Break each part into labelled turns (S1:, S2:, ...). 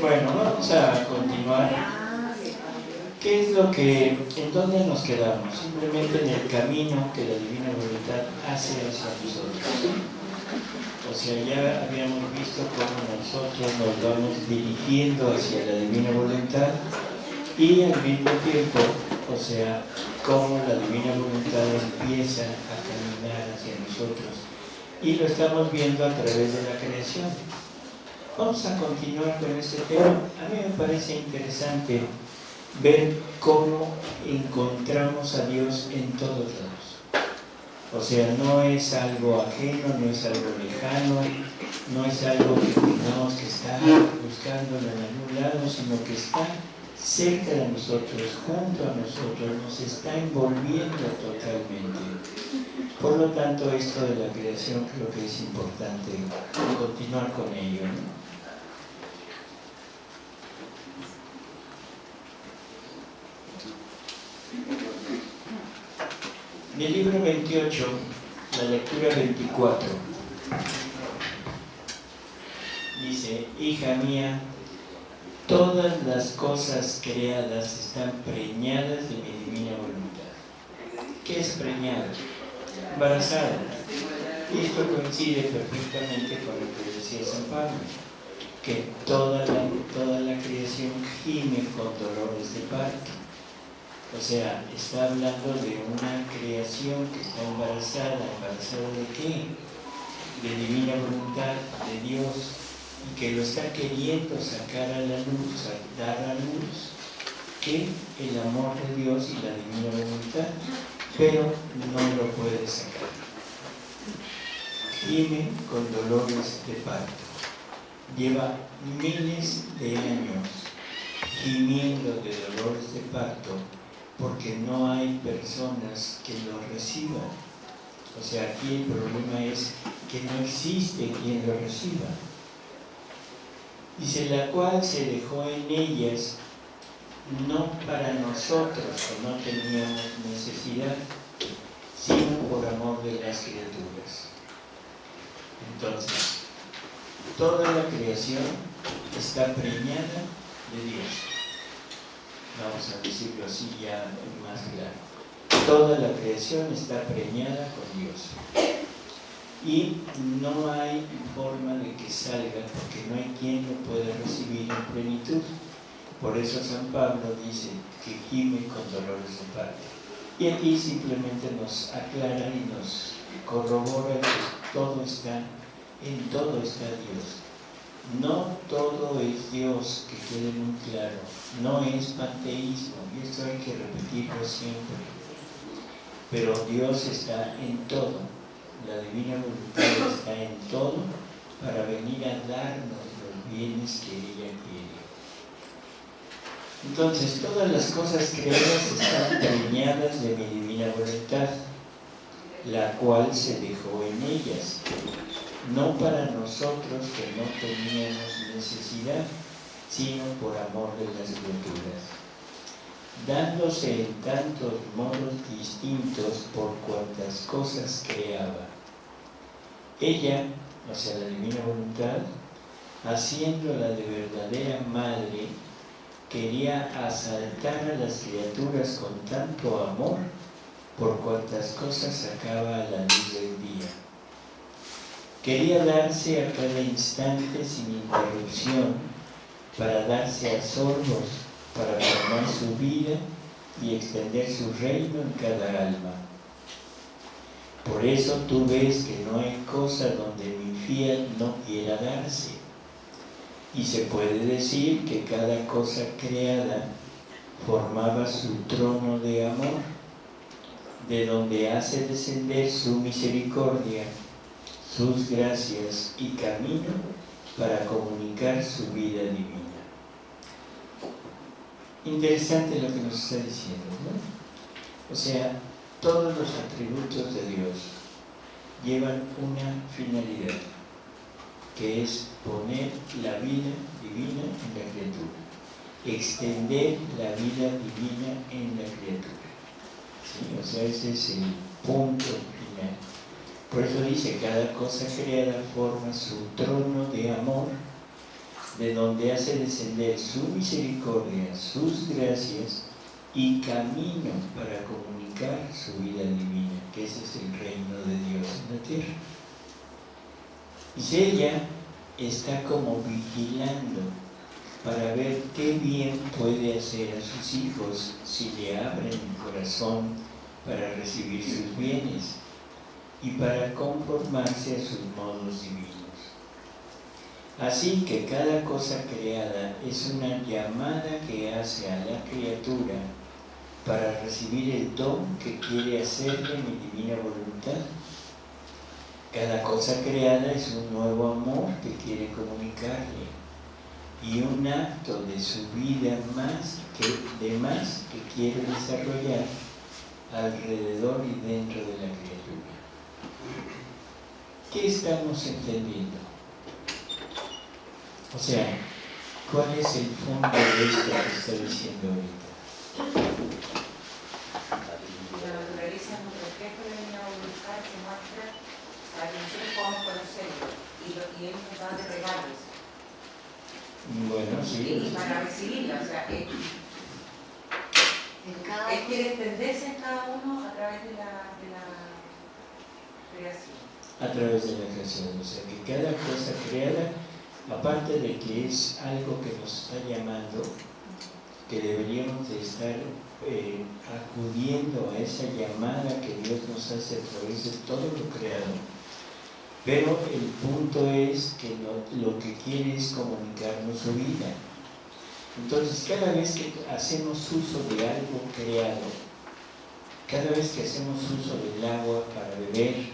S1: Bueno, vamos a continuar. ¿Qué es lo que, en dónde nos quedamos? Simplemente en el camino que la Divina Voluntad hace hacia nosotros. O sea, ya habíamos visto cómo nosotros nos vamos dirigiendo hacia la Divina Voluntad y al mismo tiempo, o sea, cómo la Divina Voluntad empieza a caminar hacia nosotros. Y lo estamos viendo a través de la creación. Vamos a continuar con este tema. A mí me parece interesante ver cómo encontramos a Dios en todos lados. O sea, no es algo ajeno, no es algo lejano, no es algo que tenemos que estar buscando en algún lado, sino que está cerca de nosotros, junto a nosotros, nos está envolviendo totalmente. Por lo tanto, esto de la creación creo que es importante continuar con ello. En el libro 28, la lectura 24, dice, hija mía, todas las cosas creadas están preñadas de mi divina voluntad. ¿Qué es preñada? Embarazada. Esto coincide perfectamente con lo que decía San Pablo, que toda la, toda la creación gime con dolores de parto. O sea, está hablando de una creación que está embarazada. ¿Embarazada de qué? De divina voluntad, de Dios, y que lo está queriendo sacar a la luz, dar a luz, que el amor de Dios y la divina voluntad, pero no lo puede sacar. Gime con dolores de parto. Lleva miles de años gimiendo de dolores de parto porque no hay personas que lo reciban. O sea, aquí el problema es que no existe quien lo reciba. Dice, la cual se dejó en ellas no para nosotros que no teníamos necesidad, por amor de las criaturas. Entonces, toda la creación está preñada de Dios vamos a decirlo así ya más claro. Toda la creación está preñada con Dios. Y no hay forma de que salga porque no hay quien lo pueda recibir en plenitud. Por eso San Pablo dice que gime con dolores de parto. Y aquí simplemente nos aclara y nos corrobora que todo está, en todo está Dios no todo es Dios, que quede muy claro. No es panteísmo, y esto hay que repetirlo siempre. Pero Dios está en todo. La divina voluntad está en todo para venir a darnos los bienes que ella quiere. Entonces, todas las cosas creadas están preñadas de mi divina voluntad, la cual se dejó en ellas no para nosotros que no teníamos necesidad, sino por amor de las criaturas, dándose en tantos modos distintos por cuantas cosas creaba. Ella, o sea, la divina voluntad, haciéndola de verdadera madre, quería asaltar a las criaturas con tanto amor por cuantas cosas sacaba a la luz del día Quería darse a cada instante sin interrupción para darse a sorbos, para formar su vida y extender su reino en cada alma. Por eso tú ves que no hay cosa donde mi fiel no quiera darse. Y se puede decir que cada cosa creada formaba su trono de amor, de donde hace descender su misericordia sus gracias y camino para comunicar su vida divina. Interesante lo que nos está diciendo, ¿no? O sea, todos los atributos de Dios llevan una finalidad, que es poner la vida divina en la criatura, extender la vida divina en la criatura. ¿Sí? O sea, ese es el punto final Por eso dice, cada cosa creada forma su trono de amor, de donde hace descender su misericordia, sus gracias y camino para comunicar su vida divina, que ese es el reino de Dios en la tierra. Y ella está como vigilando para ver qué bien puede hacer a sus hijos si le abren el corazón para recibir sus bienes y para conformarse a sus modos divinos. Así que cada cosa creada es una llamada que hace a la criatura para recibir el don que quiere hacerle mi divina voluntad. Cada cosa creada es un nuevo amor que quiere comunicarle y un acto de su vida más que, de más que quiere desarrollar alrededor y dentro de la criatura. ¿Qué estamos entendiendo? O sea, ¿cuál es el fondo de esto que está diciendo ahorita?
S2: La naturaleza es un reflejo de la voluntad, se muestra para que nosotros podamos conocerlo y, lo, y Él nos da de regalos.
S1: Bueno, sí.
S2: Y para sea, Él, él quiere extenderse en cada uno a través de la, de la creación.
S1: A través de la creación, o sea, que cada cosa creada aparte de que es algo que nos está llamando, que deberíamos de estar eh, acudiendo a esa llamada que Dios nos hace a través de todo lo creado, pero el punto es que lo que quiere es comunicarnos su vida. Entonces, cada vez que hacemos uso de algo creado, cada vez que hacemos uso del agua para beber,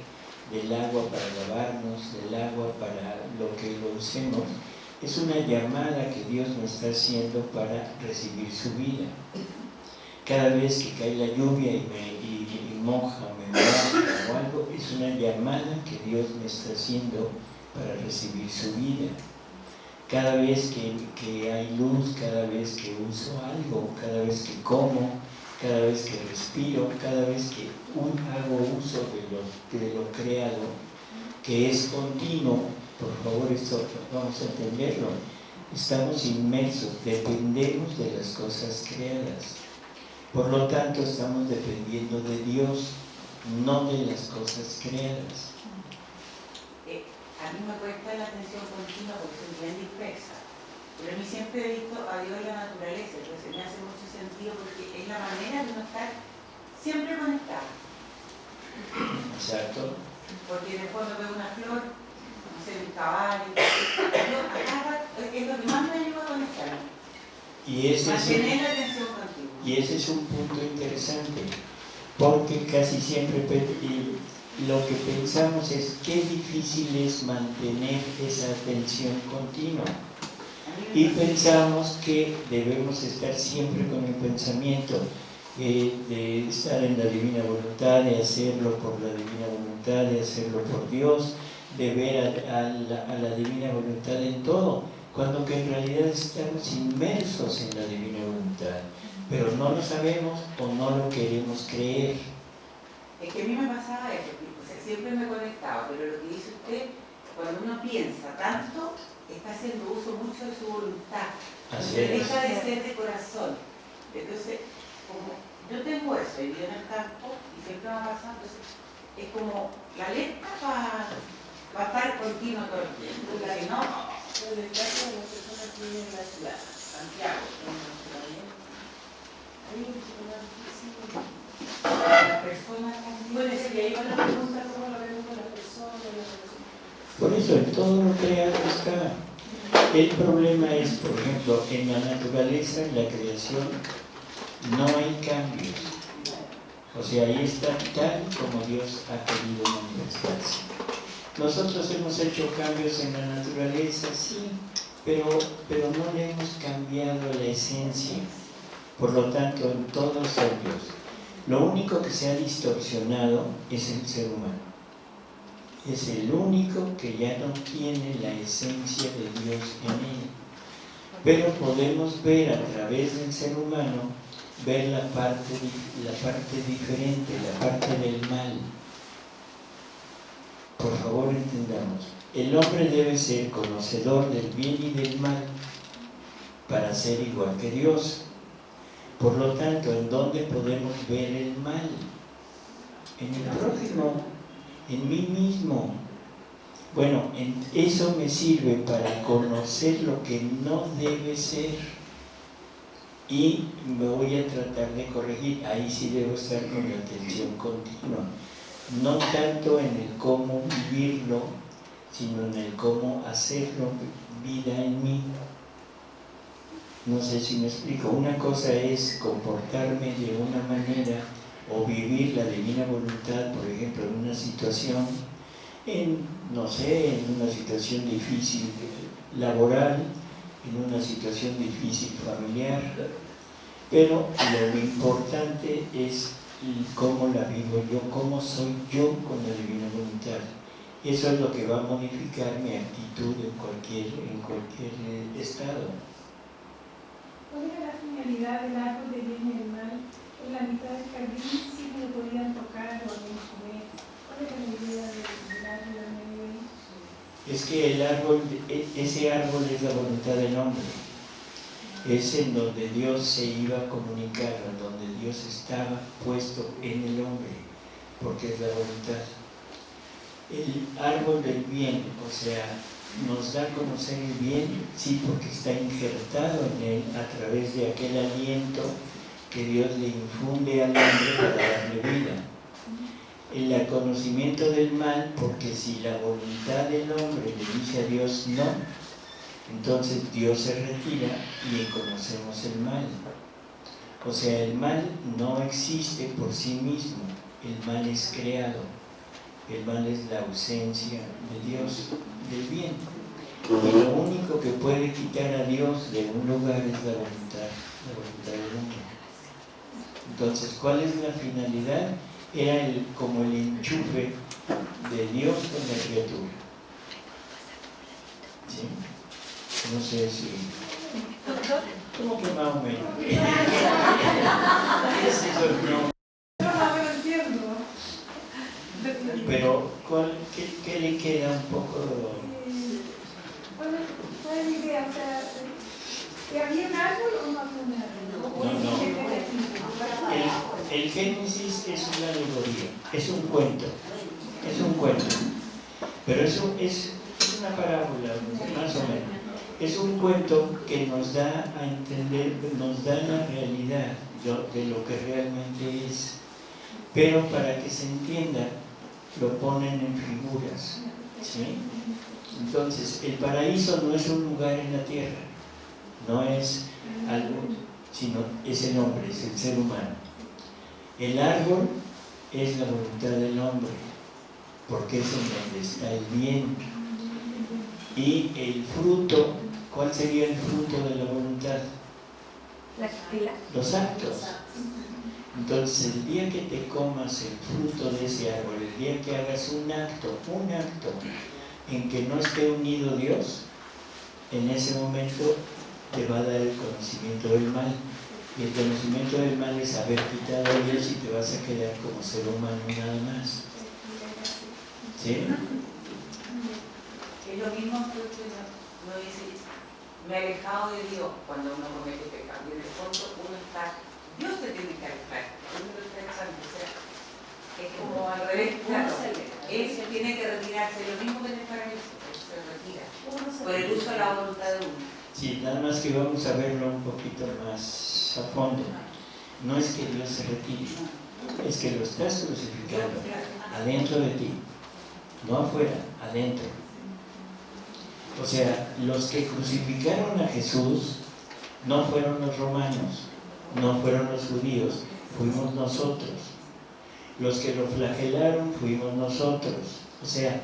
S1: del agua para lavarnos, del agua para lo que lo usemos, es una llamada que Dios nos está haciendo para recibir su vida. Cada vez que cae la lluvia y me y, moja, me moja o algo, es una llamada que Dios me está haciendo para recibir su vida. Cada vez que, que hay luz, cada vez que uso algo, cada vez que como, cada vez que respiro, cada vez que hago uso de lo, de lo creado, que es continuo, por favor, esto vamos a entenderlo, estamos inmersos, dependemos de las cosas creadas. Por lo tanto, estamos dependiendo de Dios, no de las cosas creadas.
S2: A mí me cuesta la atención continua porque soy bien dispersa. Pero a mí siempre he visto a Dios en la naturaleza, entonces me hace mucho sentido porque es la manera de no estar siempre conectado.
S1: Exacto.
S2: Porque de fondo veo una flor, no sé, un caballo, yo acá es lo que más me ayuda a conectarme.
S1: Y ese, es
S2: un, la atención
S1: y ese es un punto interesante, porque casi siempre lo que pensamos es qué difícil es mantener esa atención continua y pensamos que debemos estar siempre con el pensamiento eh, de estar en la divina voluntad, de hacerlo por la divina voluntad, de hacerlo por Dios, de ver a, la, divina voluntad en todo, cuando que en realidad estamos inmersos en la divina voluntad, pero no lo sabemos o no lo queremos creer.
S2: Es que a mí me pasaba siempre me conectaba, pero lo que dice usted, cuando uno piensa tanto, está haciendo uso mucho de su voluntad.
S1: Así
S2: deja de ser de corazón. Entonces, como yo tengo eso, he vivido en el campo y siempre me ha pasado, entonces es como la letra va, va a estar continua todo el tiempo. Si no,
S3: el caso de las personas que viven en la ciudad, Santiago, en la ciudad, hay un problema difícil.
S2: Las personas
S3: Bueno, es que ahí van a preguntar cómo lo vemos con las personas, las personas.
S1: Por eso en todo lo creado está. El problema es, por ejemplo, en la naturaleza, en la creación, no hay cambios. O sea, ahí está tal como Dios ha querido manifestarse. Nosotros hemos hecho cambios en la naturaleza, sí, pero, pero no le hemos cambiado la esencia. Por lo tanto, en todos ellos, lo único que se ha distorsionado es el ser humano es el único que ya no tiene la esencia de Dios en él. Pero podemos ver a través del ser humano, ver la parte, la parte diferente, la parte del mal. por favor entendamos, el hombre debe ser conocedor del bien y del mal para ser igual que Dios. Por lo tanto, ¿en dónde podemos ver el mal? En el prójimo, en mí mismo. Bueno, eso me sirve para conocer lo que no debe ser y me voy a tratar de corregir. Ahí sí debo estar con la atención continua. No tanto en el cómo vivirlo, sino en el cómo hacerlo vida en mí. No sé si me explico. Una cosa es comportarme de una manera o vivir la divina voluntad, por ejemplo, en una situación, en, no sé, en una situación difícil laboral, en una situación difícil familiar, pero lo importante es cómo la vivo yo, cómo soy yo con la divina voluntad. Eso es lo que va a modificar mi actitud en cualquier, en cualquier eh, estado.
S3: ¿Cuál era la finalidad del árbol de bien y del mal? En la mitad del jardín sí lo podían tocar o comer. ¿Cuál era la idea del, árbol del medio
S1: Es que el árbol, e, ese árbol es la voluntad del hombre. Es en donde Dios se iba a comunicar, en donde Dios estaba puesto en el hombre, porque es la voluntad. El árbol del bien, o sea, nos da a conocer el bien, sí, porque está injertado en él a través de aquel aliento que Dios le infunde al hombre para darle vida. El conocimiento del mal, porque si la voluntad del hombre le dice a Dios no, entonces Dios se retira y conocemos el mal. O sea, el mal no existe por sí mismo, el mal es creado. El mal es la ausencia de Dios del bien. Y lo único que puede quitar a Dios de un lugar es la voluntad, la voluntad del hombre. Entonces, ¿cuál es la finalidad? Era el, como el enchufe de Dios con la criatura. ¿Sí? No sé si... ¿Cómo que más o menos? Pero, ¿cuál, qué, ¿qué le queda un poco
S3: ¿Cuál es la idea? O sea, ¿que había un árbol o no había un árbol? No, no.
S1: El, el Es una alegoría, es un cuento, es un cuento. Pero eso es, es una parábola, más o menos. Es un cuento que nos da a entender, nos da la realidad de lo que realmente es. Pero para que se entienda, lo ponen en figuras. ¿sí? Entonces, el paraíso no es un lugar en la tierra, no es algo, sino es el hombre, es el ser humano. El árbol es la voluntad del hombre, porque es en donde está el bien. Y el fruto, ¿cuál sería el fruto de la voluntad? Los actos. Entonces, el día que te comas el fruto de ese árbol, el día que hagas un acto, un acto en que no esté unido Dios, en ese momento te va a dar el conocimiento del mal. Y el conocimiento del mal es haber quitado a Dios y te vas a quedar como ser humano nada más. ¿Sí?
S2: Es lo mismo que uno dice, me he alejado de Dios cuando uno comete pecado. Y en el fondo uno está, Dios te tiene que alejar, uno está echando, o sea, es como al revés, claro. Él se tiene que retirarse, lo mismo que en el paraíso, se retira, por el uso de la voluntad de uno.
S1: Sí, nada más que vamos a verlo un poquito más a fondo. No es que Dios se retire, es que lo estás crucificando adentro de ti, no afuera, adentro. O sea, los que crucificaron a Jesús no fueron los romanos, no fueron los judíos, fuimos nosotros. Los que lo flagelaron fuimos nosotros. O sea,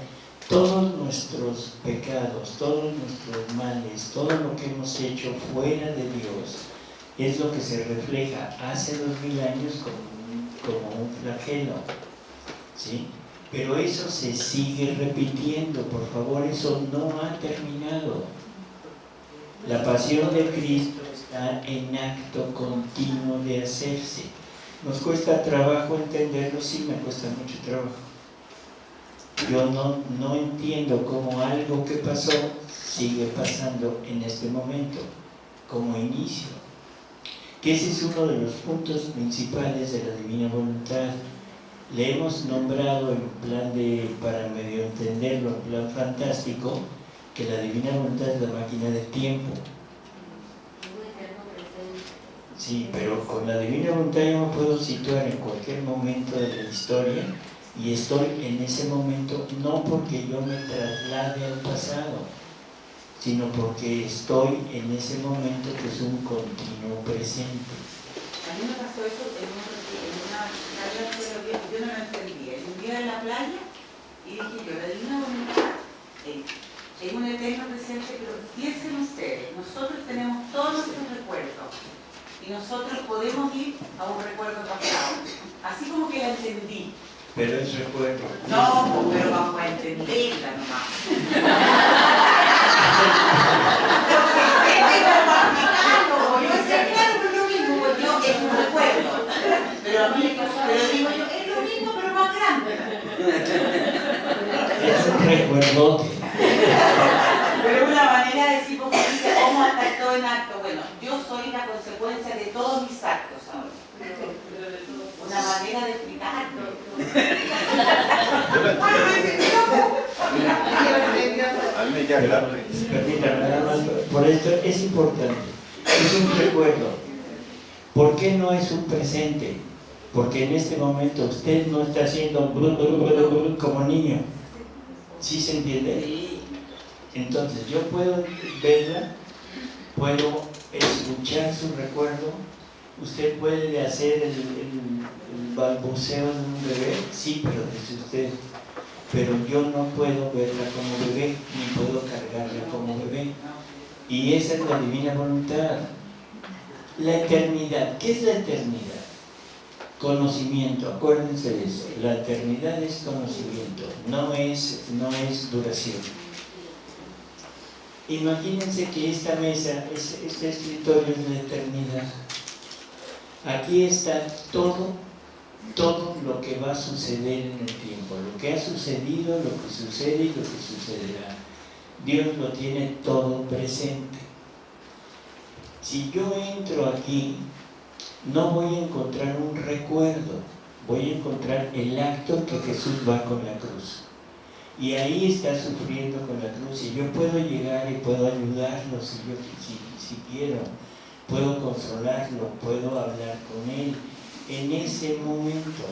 S1: todos nuestros pecados, todos nuestros males, todo lo que hemos hecho fuera de Dios, es lo que se refleja hace dos mil años como, como un flagelo. ¿sí? Pero eso se sigue repitiendo, por favor, eso no ha terminado. La pasión de Cristo está en acto continuo de hacerse. Nos cuesta trabajo entenderlo, sí me cuesta mucho trabajo. Yo no, no entiendo cómo algo que pasó sigue pasando en este momento, como inicio. Que ese es uno de los puntos principales de la divina voluntad. Le hemos nombrado en plan de, para medio entenderlo, en plan fantástico, que la divina voluntad es la máquina del tiempo. Sí, pero con la divina voluntad yo me puedo situar en cualquier momento de la historia y estoy en ese momento no porque yo me traslade al pasado, sino porque estoy en ese momento que es un continuo presente.
S2: A mí me pasó eso en, una charla de yo no lo entendía. Un día en la playa y dije yo, la divina voluntad eh, es un eterno presente, pero piensen ustedes, nosotros tenemos todos nuestros recuerdos y nosotros podemos ir a un recuerdo pasado. Así como que la entendí.
S1: Pero es recuerdo.
S2: No, pero vamos a entenderla nomás. yo decía, claro, es lo mismo, porque yo es un recuerdo. Pero a mí, pero digo yo, es lo mismo, pero más grande.
S1: Es un recuerdote.
S2: Pero una manera de decir, porque dice, ¿cómo estar todo en acto? Bueno, yo soy la consecuencia de todos mis actos ahora. Manera de explicarlo.
S1: Por esto es importante. Es un recuerdo. ¿Por qué no es un presente? Porque en este momento usted no está haciendo como niño. ¿Sí se entiende? Entonces yo puedo verla, puedo escuchar su recuerdo, usted puede hacer el, balbuceo de un bebé, sí, pero es usted. Pero yo no puedo verla como bebé, ni puedo cargarla como bebé. Y esa es la divina voluntad. La eternidad, ¿qué es la eternidad? Conocimiento, acuérdense de eso. La eternidad es conocimiento, no es, no es duración. Imagínense que esta mesa, este escritorio es la eternidad. Aquí está todo, todo lo que va a suceder en el tiempo, lo que ha sucedido, lo que sucede y lo que sucederá. Dios lo tiene todo presente. Si yo entro aquí, no voy a encontrar un recuerdo, voy a encontrar el acto que Jesús va con la cruz. Y ahí está sufriendo con la cruz y yo puedo llegar y puedo ayudarlo si, yo, si quiero puedo consolarlo, puedo hablar con él en ese momento.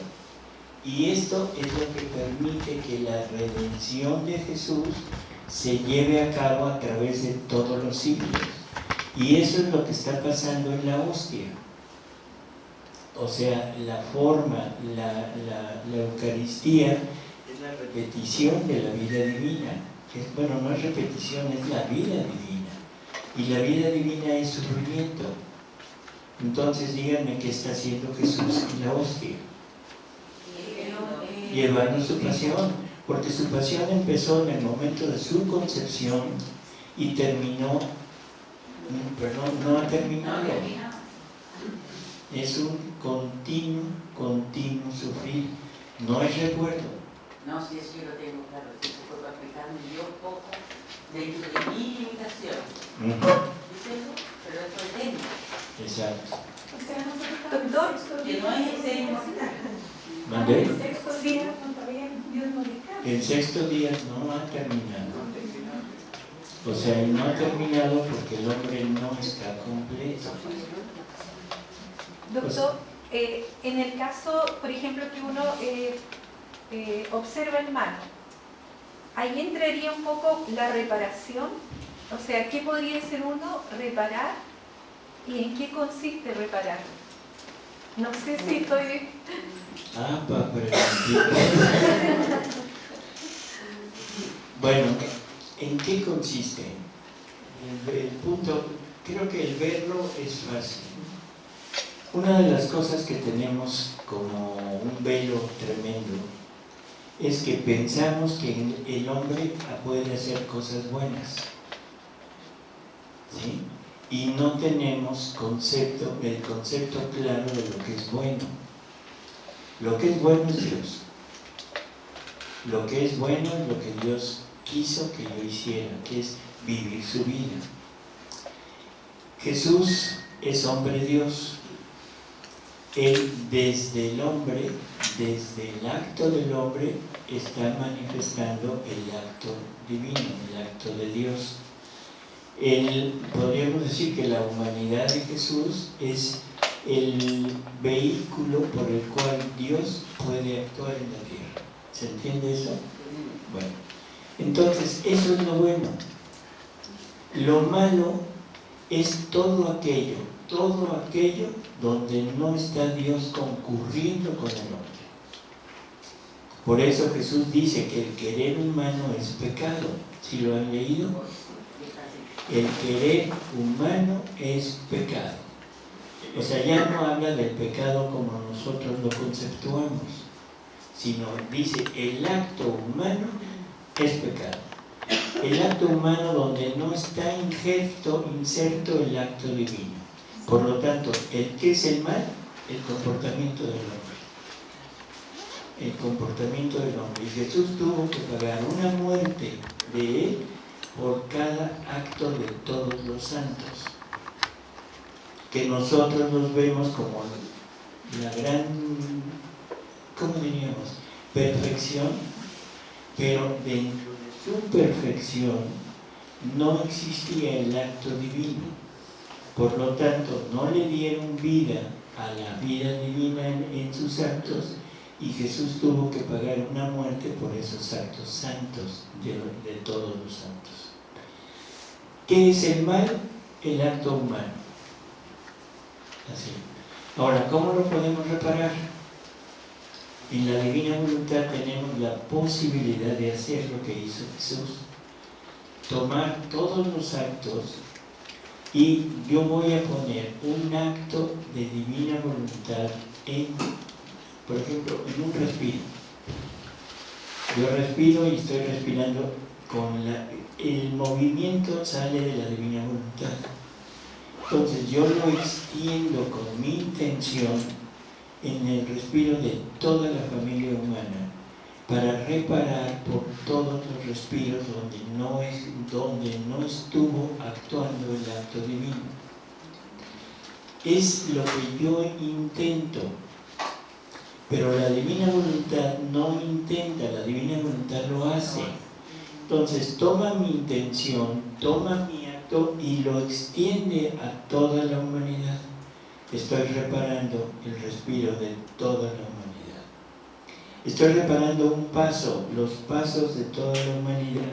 S1: Y esto es lo que permite que la redención de Jesús se lleve a cabo a través de todos los siglos. Y eso es lo que está pasando en la hostia. O sea, la forma, la, Eucaristía es la repetición de la vida divina. Bueno, no es repetición, es la vida divina y la vida divina es sufrimiento. Entonces díganme qué está haciendo Jesús en la hostia. Llevando su pasión, porque su pasión empezó en el momento de su concepción y terminó, perdón, no ha terminado. Es un continuo, continuo sufrir, no es recuerdo.
S2: No, si eso yo lo tengo claro, si se yo poco de mi limitación. Uh ¿Es eso? Pero esto es técnico.
S1: Exacto.
S3: Doctor,
S2: que no es ser inmortal.
S1: ¿Mandé?
S3: El sexto día, Dios no
S1: El sexto día no ha terminado. O sea, no ha terminado porque el hombre no está completo.
S4: Doctor, eh, en el caso, por ejemplo, que uno eh, eh, observa el mal, ahí entraría un poco la reparación, o sea, ¿qué podría ser uno reparar y en qué consiste reparar? No sé si estoy...
S1: Ah, para Bueno, ¿en qué consiste? El, punto, creo que el verlo es fácil. Una de las cosas que tenemos como un velo tremendo es que pensamos que el hombre puede hacer cosas buenas. ¿sí? Y no tenemos concepto, el concepto claro de lo que es bueno. Lo que es bueno es Dios. lo que es bueno es lo que Dios quiso que yo hiciera, que es vivir su vida. Jesús es hombre Dios. Él desde el hombre, desde el acto del hombre, está manifestando el acto divino, el acto de Dios. Podríamos decir que la humanidad de Jesús es el vehículo por el cual Dios puede actuar en la tierra. ¿Se entiende eso? Bueno, entonces eso es lo bueno. Lo malo es todo aquello, todo aquello donde no está Dios concurriendo con el hombre. Por eso Jesús dice que el querer humano es pecado. ¿Si lo han leído? El querer humano es pecado. O sea, ya no habla del pecado como nosotros lo conceptuamos, sino dice el acto humano es pecado. El acto humano donde no está injerto, inserto el acto divino. Por lo tanto, el que es el mal, el comportamiento del hombre. El comportamiento del hombre. Y Jesús tuvo que pagar una muerte de él por cada acto de todos los santos. Que nosotros nos vemos como la gran, ¿cómo diríamos? Perfección, pero dentro de su perfección no existía el acto divino. Por lo tanto, no le dieron vida a la vida divina en, sus actos y Jesús tuvo que pagar una muerte por esos actos santos de todos los santos. ¿Qué es el mal? El acto humano. Así. Ahora, ¿cómo lo podemos reparar? En la divina voluntad tenemos la posibilidad de hacer lo que hizo Jesús. Tomar todos los actos y yo voy a poner un acto de divina voluntad en, por ejemplo, en un respiro. Yo respiro y estoy respirando con la, el movimiento sale de la divina voluntad. Entonces yo lo extiendo con mi intención en el respiro de toda la familia humana para reparar por todos los respiros donde no, es, donde no estuvo actuando el acto divino. Es lo que yo intento, pero la divina voluntad no intenta, la divina voluntad lo hace. Entonces toma mi intención, toma mi acto y lo extiende a toda la humanidad. Estoy reparando el respiro de toda la humanidad. Estoy reparando un paso, los pasos de toda la humanidad.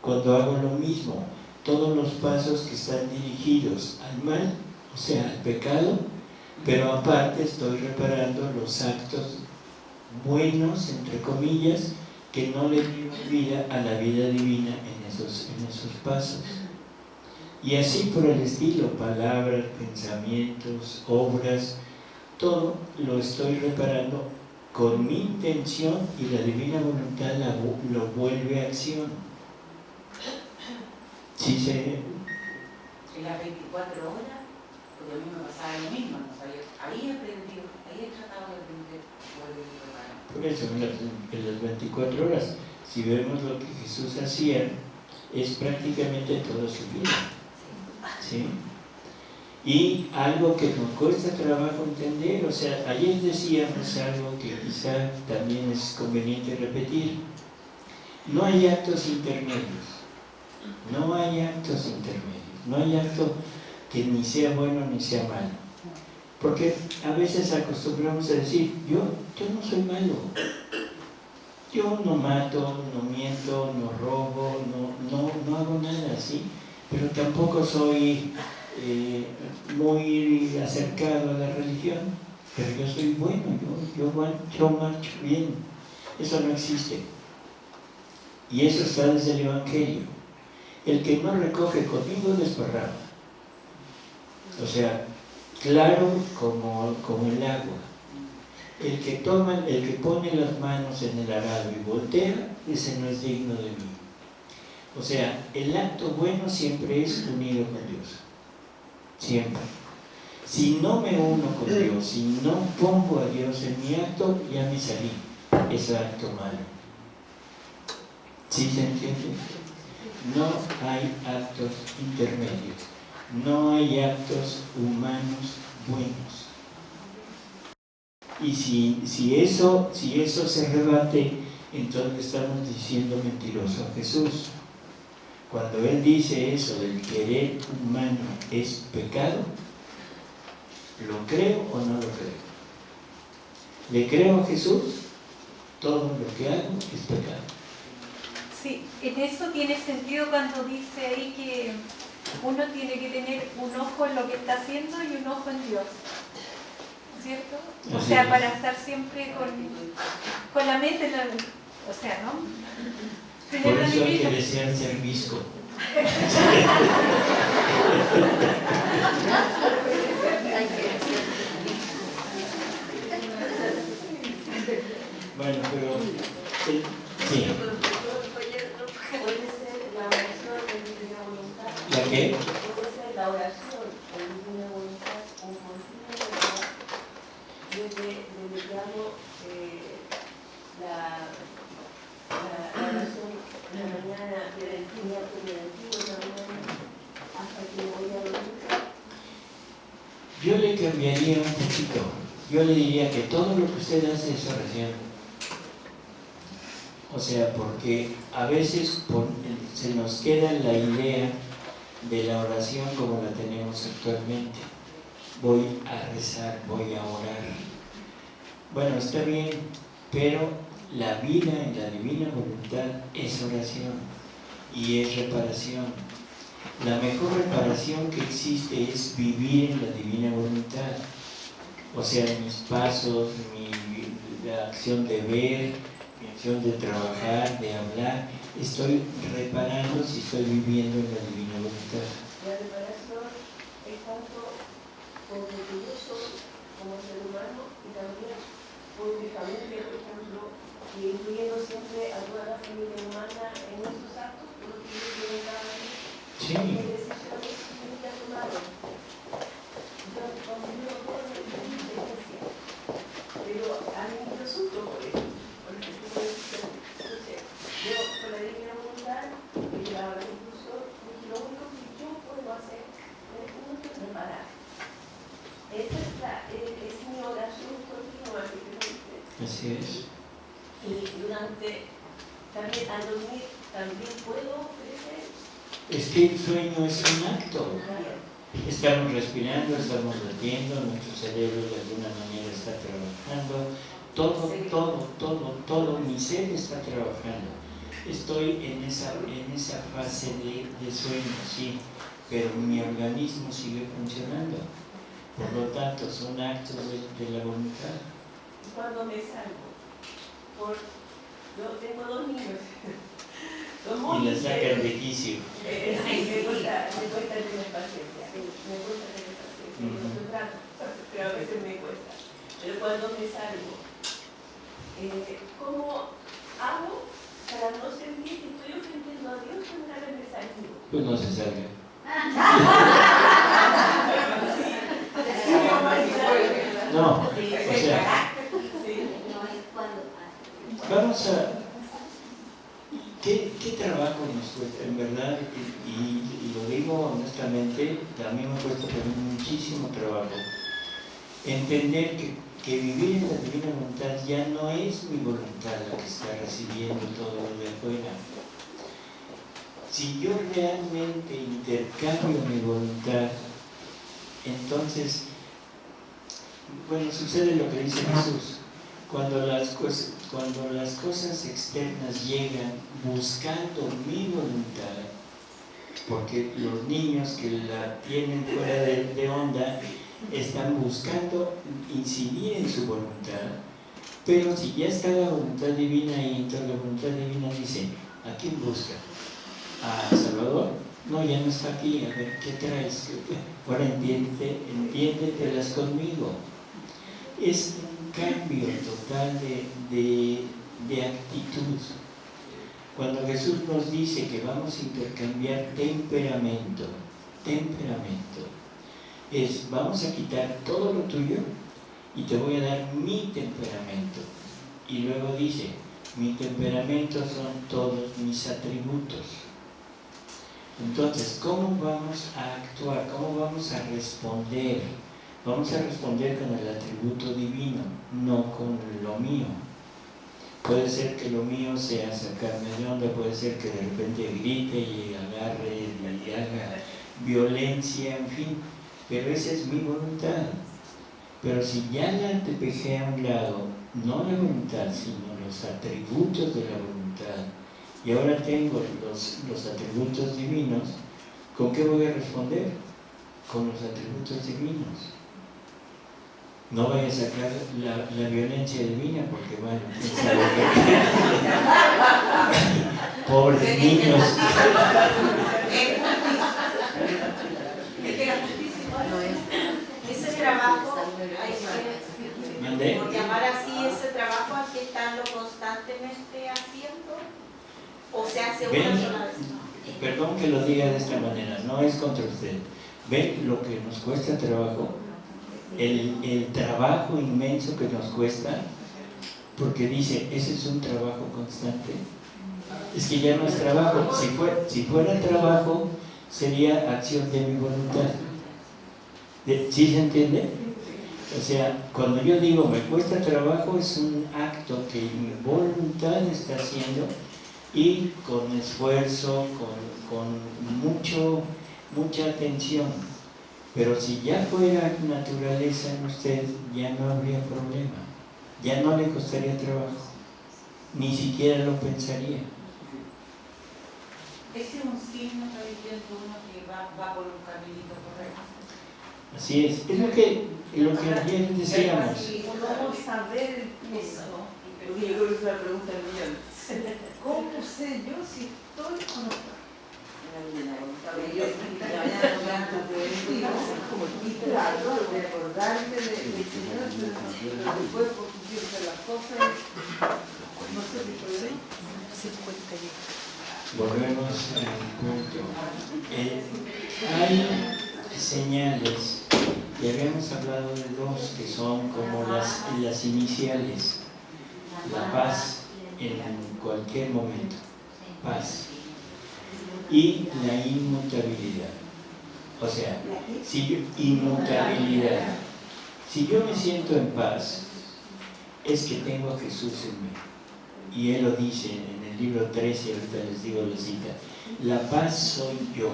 S1: Cuando hago lo mismo, todos los pasos que están dirigidos al mal, o sea, al pecado, pero aparte estoy reparando los actos buenos, entre comillas, que no le dio vida a la vida divina en esos, en esos pasos. Y así por el estilo, palabras, pensamientos, obras, todo lo estoy reparando con mi intención y la divina voluntad lo vuelve a acción.
S2: ¿Sí se... Las 24 horas, porque a mí me pasaba lo mismo, no sabía, ahí aprendido, ahí he tratado de aprender,
S1: por eso, en las, 24 horas, si vemos lo que Jesús hacía, es prácticamente toda su vida. ¿Sí? Y algo que nos cuesta trabajo entender, o sea, ayer decíamos algo que quizá también es conveniente repetir. No hay actos intermedios. No hay actos intermedios. No hay acto que ni sea bueno ni sea malo. Porque a veces acostumbramos a decir, yo, yo no soy malo. Yo no mato, no miento, no robo, no, no, no hago nada así, pero tampoco soy eh, muy acercado a la religión, pero yo soy bueno, yo, yo, yo marcho bien. Eso no existe. Y eso está desde el Evangelio. El que no recoge conmigo desparrama. O sea, claro como, como el agua. El que, toma, el que pone las manos en el arado y voltea, ese no es digno de mí. O sea, el acto bueno siempre es unido con Dios. Siempre. Si no me uno con Dios, si no pongo a Dios en mi acto, ya me salí. Es acto malo. ¿Sí se entiende? No hay actos intermedios, no hay actos humanos buenos. Y si, si, eso, si eso se rebate, entonces estamos diciendo mentiroso a Jesús. Cuando Él dice eso del querer humano es pecado, ¿lo creo o no lo creo? ¿Le creo a Jesús? Todo lo que hago es pecado.
S3: Sí, en eso tiene sentido cuando dice ahí que uno tiene que tener un ojo en lo que está haciendo y un ojo en Dios. ¿Cierto? O sea, para estar siempre con, con la mente, en la, o sea, ¿no?
S1: Por eso hay que desear ser visco. bueno, pero... Eh, sí. Qué? Yo le cambiaría un poquito. Yo le diría que todo lo que usted hace es oración. O sea, porque a veces se nos queda la idea de la oración como la tenemos actualmente. Voy a rezar, voy a orar. Bueno, está bien, pero la vida en la divina voluntad es oración y es reparación. La mejor reparación que existe es vivir en la divina voluntad. O sea, mis pasos, mi, la acción de ver, mi acción de trabajar, de hablar, estoy reparando si estoy viviendo en la divina voluntad.
S5: La reparación es tanto por lo que yo soy como ser humano y también por mi familia, por ejemplo, y incluyendo siempre a toda la familia humana en nuestros actos, por lo que yo quiero cada día.
S1: Sí,
S5: ¿Qué decisiones tienen que tomar? Entonces, cuando yo lo puedo diferencia. Pero a mí yo sufro por eso, por ese tipo de decisiones. Entonces, yo con la divina voluntad, y la hora incluso, dije, lo único que yo puedo hacer es uno que preparar. Esa es, la, es, es mi oración continua que tengo que hacer.
S1: Así es.
S5: Y durante, también al dormir, también puedo ofrecer.
S1: Es que el sueño es un acto. Estamos respirando, estamos latiendo, nuestro cerebro de alguna manera está trabajando, todo, todo, todo, todo mi ser está trabajando. Estoy en esa, en esa fase de, de sueño, sí, pero mi organismo sigue funcionando. Por lo tanto, son actos de, de la voluntad.
S5: Cuando me salgo. Por, yo tengo dos niños. Son
S1: Y
S5: muy
S1: la sacan de quicio.
S5: Eh, sí, me cuesta, me cuesta tener paciencia. Me cuesta tener paciencia.
S1: Ujú.
S5: No trato, pero a veces me cuesta. Pero cuando me salgo, eh, ¿cómo hago para no sentir que estoy ofendiendo a Dios una vez me salgo?
S1: Pues no se salga. No, o sea. Vamos a... ¿Qué, trabajo nos cuesta? En verdad, y lo digo honestamente, a mí me cuesta también muchísimo trabajo entender que, que vivir en la divina voluntad ya no es mi voluntad la que está recibiendo todo lo de afuera. Si yo realmente intercambio mi voluntad, entonces, bueno, sucede lo que dice Jesús. Cuando las, cosas, cuando las cosas externas llegan buscando mi voluntad, porque los niños que la tienen fuera de, onda están buscando incidir en su voluntad, pero si ya está la voluntad divina ahí, entonces la voluntad divina dice, ¿a quién busca? ¿A Salvador? No, ya no está aquí, a ver, ¿qué traes? Ahora entiende, entiéndetelas conmigo. Es un cambio total de, de, de actitud. Cuando Jesús nos dice que vamos a intercambiar temperamento, temperamento, es vamos a quitar todo lo tuyo y te voy a dar mi temperamento. Y luego dice, mi temperamento son todos mis atributos. Entonces, ¿cómo vamos a actuar? ¿Cómo vamos a responder? Vamos a responder con el atributo divino, no con lo mío. Puede ser que lo mío sea sacarme de onda, puede ser que de repente grite y agarre y haga violencia, en fin, pero esa es mi voluntad. Pero si ya la dejé a un lado, no la voluntad, sino los atributos de la voluntad, y ahora tengo los, los atributos divinos, ¿con qué voy a responder? Con los atributos divinos no vaya a sacar la, violencia divina porque bueno, pobres niños.
S6: Ese trabajo,
S1: por
S6: llamar así ese trabajo hay que estarlo constantemente haciendo o se hace una sola vez.
S1: Perdón que lo diga de esta manera, no es contra usted. ¿Ven lo que nos cuesta trabajo? El, trabajo inmenso que nos cuesta, porque dice, ese es un trabajo constante. Es que ya no es trabajo. Si fuera, si fuera trabajo, sería acción de mi voluntad. ¿Sí se entiende? O sea, cuando yo digo me cuesta trabajo, es un acto que mi voluntad está haciendo y con esfuerzo, con, con mucho, mucha atención. Pero si ya fuera naturaleza en usted, ya no habría problema. Ya no le costaría trabajo. Ni siquiera lo pensaría.
S2: Ese es un signo, diciendo uno que va, va por un caminito correcto.
S1: Así es. Es lo que, lo que ayer decíamos.
S6: ¿Cómo saber eso?
S2: Yo creo que es la pregunta del millón.
S6: ¿Cómo sé yo si estoy o no estoy?
S1: Volvemos al punto. Eh, hay señales, y habíamos hablado de dos que son como las, las iniciales. La paz en cualquier momento. Paz y la inmutabilidad. O sea, si yo, inmutabilidad. Si yo me siento en paz, es que tengo a Jesús en mí. Y Él lo dice en el libro 13, ahorita les digo la cita. La paz soy yo.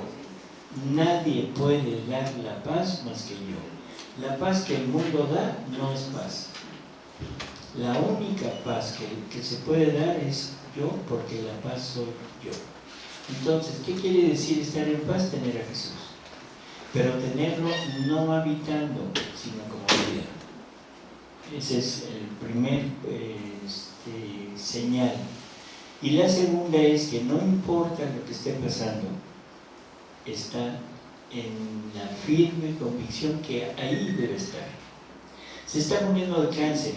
S1: Nadie puede dar la paz más que yo. La paz que el mundo da no es paz. La única paz que, que se puede dar es yo, porque la paz soy yo. Entonces, ¿qué quiere decir estar en paz? Tener a Jesús. Pero tenerlo no habitando, sino como vida. Ese es el primer este, señal. Y la segunda es que no importa lo que esté pasando, está en la firme convicción que ahí debe estar. Se está muriendo de cáncer.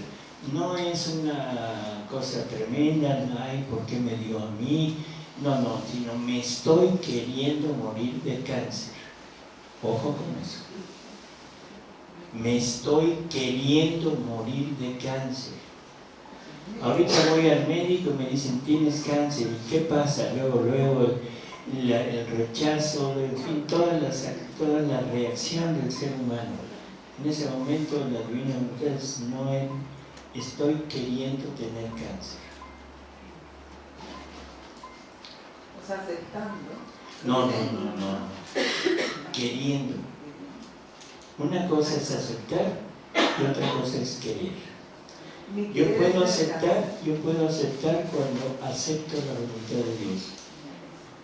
S1: No es una cosa tremenda, ay, ¿por qué me dio a mí? No, no, sino me estoy queriendo morir de cáncer. Ojo con eso. Me estoy queriendo morir de cáncer. Ahorita voy al médico y me dicen, tienes cáncer. ¿Y qué pasa? Luego, luego, el, rechazo, en fin, toda la, toda la reacción del ser humano. En ese momento la divina es, no estoy queriendo tener cáncer.
S7: Aceptando.
S1: No, no, no, no. Queriendo. Una cosa es aceptar y otra cosa es querer. Yo puedo aceptar, yo puedo aceptar cuando acepto la voluntad de Dios.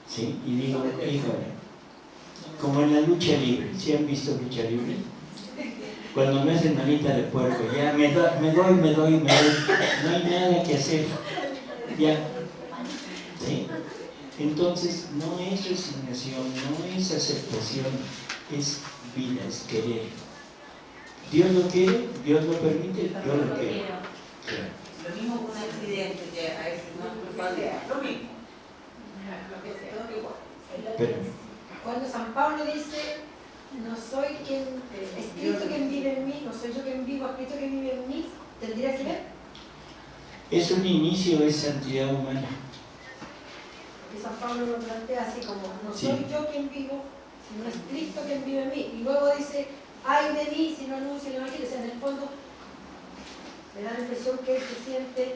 S1: ¿Sí? Y digo, híjole, como en la lucha libre, ¿sí han visto lucha libre? Cuando me hacen manita de puerco, ya me, doy, me doy, me doy, me doy, no hay nada que hacer. Ya. Entonces, no es resignación, no es aceptación, es vida, es querer. Dios lo quiere, Dios lo permite, Dios lo quiere.
S2: Lo mismo con un accidente, que a veces no es culpable, lo mismo.
S1: Pero,
S6: Cuando San Pablo dice, no soy quien, es Cristo quien vive en mí, no soy yo quien vivo, es Cristo quien vive en mí, ¿tendría que ver?
S1: Es un inicio, es santidad humana.
S8: San Pablo lo plantea así como, no
S1: Sí.
S8: soy yo quien vivo, sino es Cristo quien vive en mí. Y luego dice, ay de mí si no anuncio el Evangelio. O sea, en el fondo me da la impresión que él se siente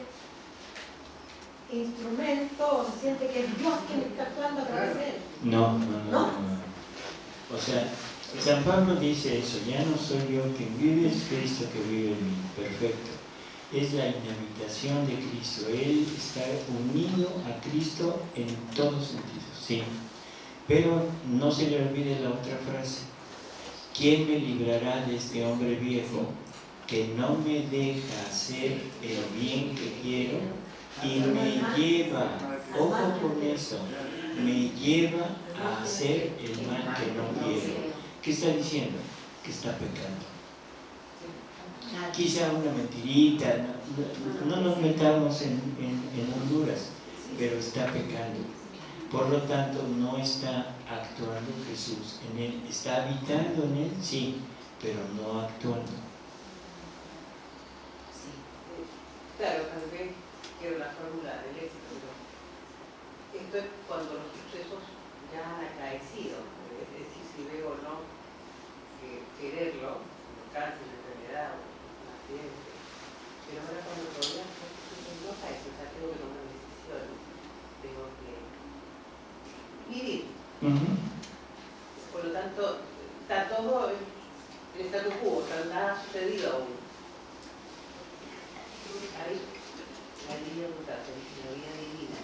S8: instrumento, o se siente que es Dios quien está actuando a través de él.
S1: No, no, no,
S8: ¿No?
S1: no, no. O sea, San Pablo dice eso, ya no soy yo quien vive, es Cristo que vive en mí. Perfecto. Es la inhabitación de Cristo. Él está unido a Cristo en todos sentidos, sí. Pero no se le olvide la otra frase. ¿Quién me librará de este hombre viejo que no me deja hacer el bien que quiero y me lleva, ojo con eso, me lleva a hacer el mal que no quiero? ¿Qué está diciendo? Que está pecando. Quizá una mentirita, no, no- no nos metamos en, Honduras, pero está pecando. Por lo tanto, no está actuando Jesús en él. Está habitando en él, sí, pero no actuando.
S6: Claro, tal vez quiero la fórmula del éxito, pero esto es cuando los sucesos ya han acaecido, es decir, si veo o no que quererlo, o pero ahora cuando todavía no caen, o sea, tengo que tomar decisión, tengo que vivir. Por lo tanto, está todo el statu quo, nada ha sucedido aún. Ahí, la línea mutación, la vida divina.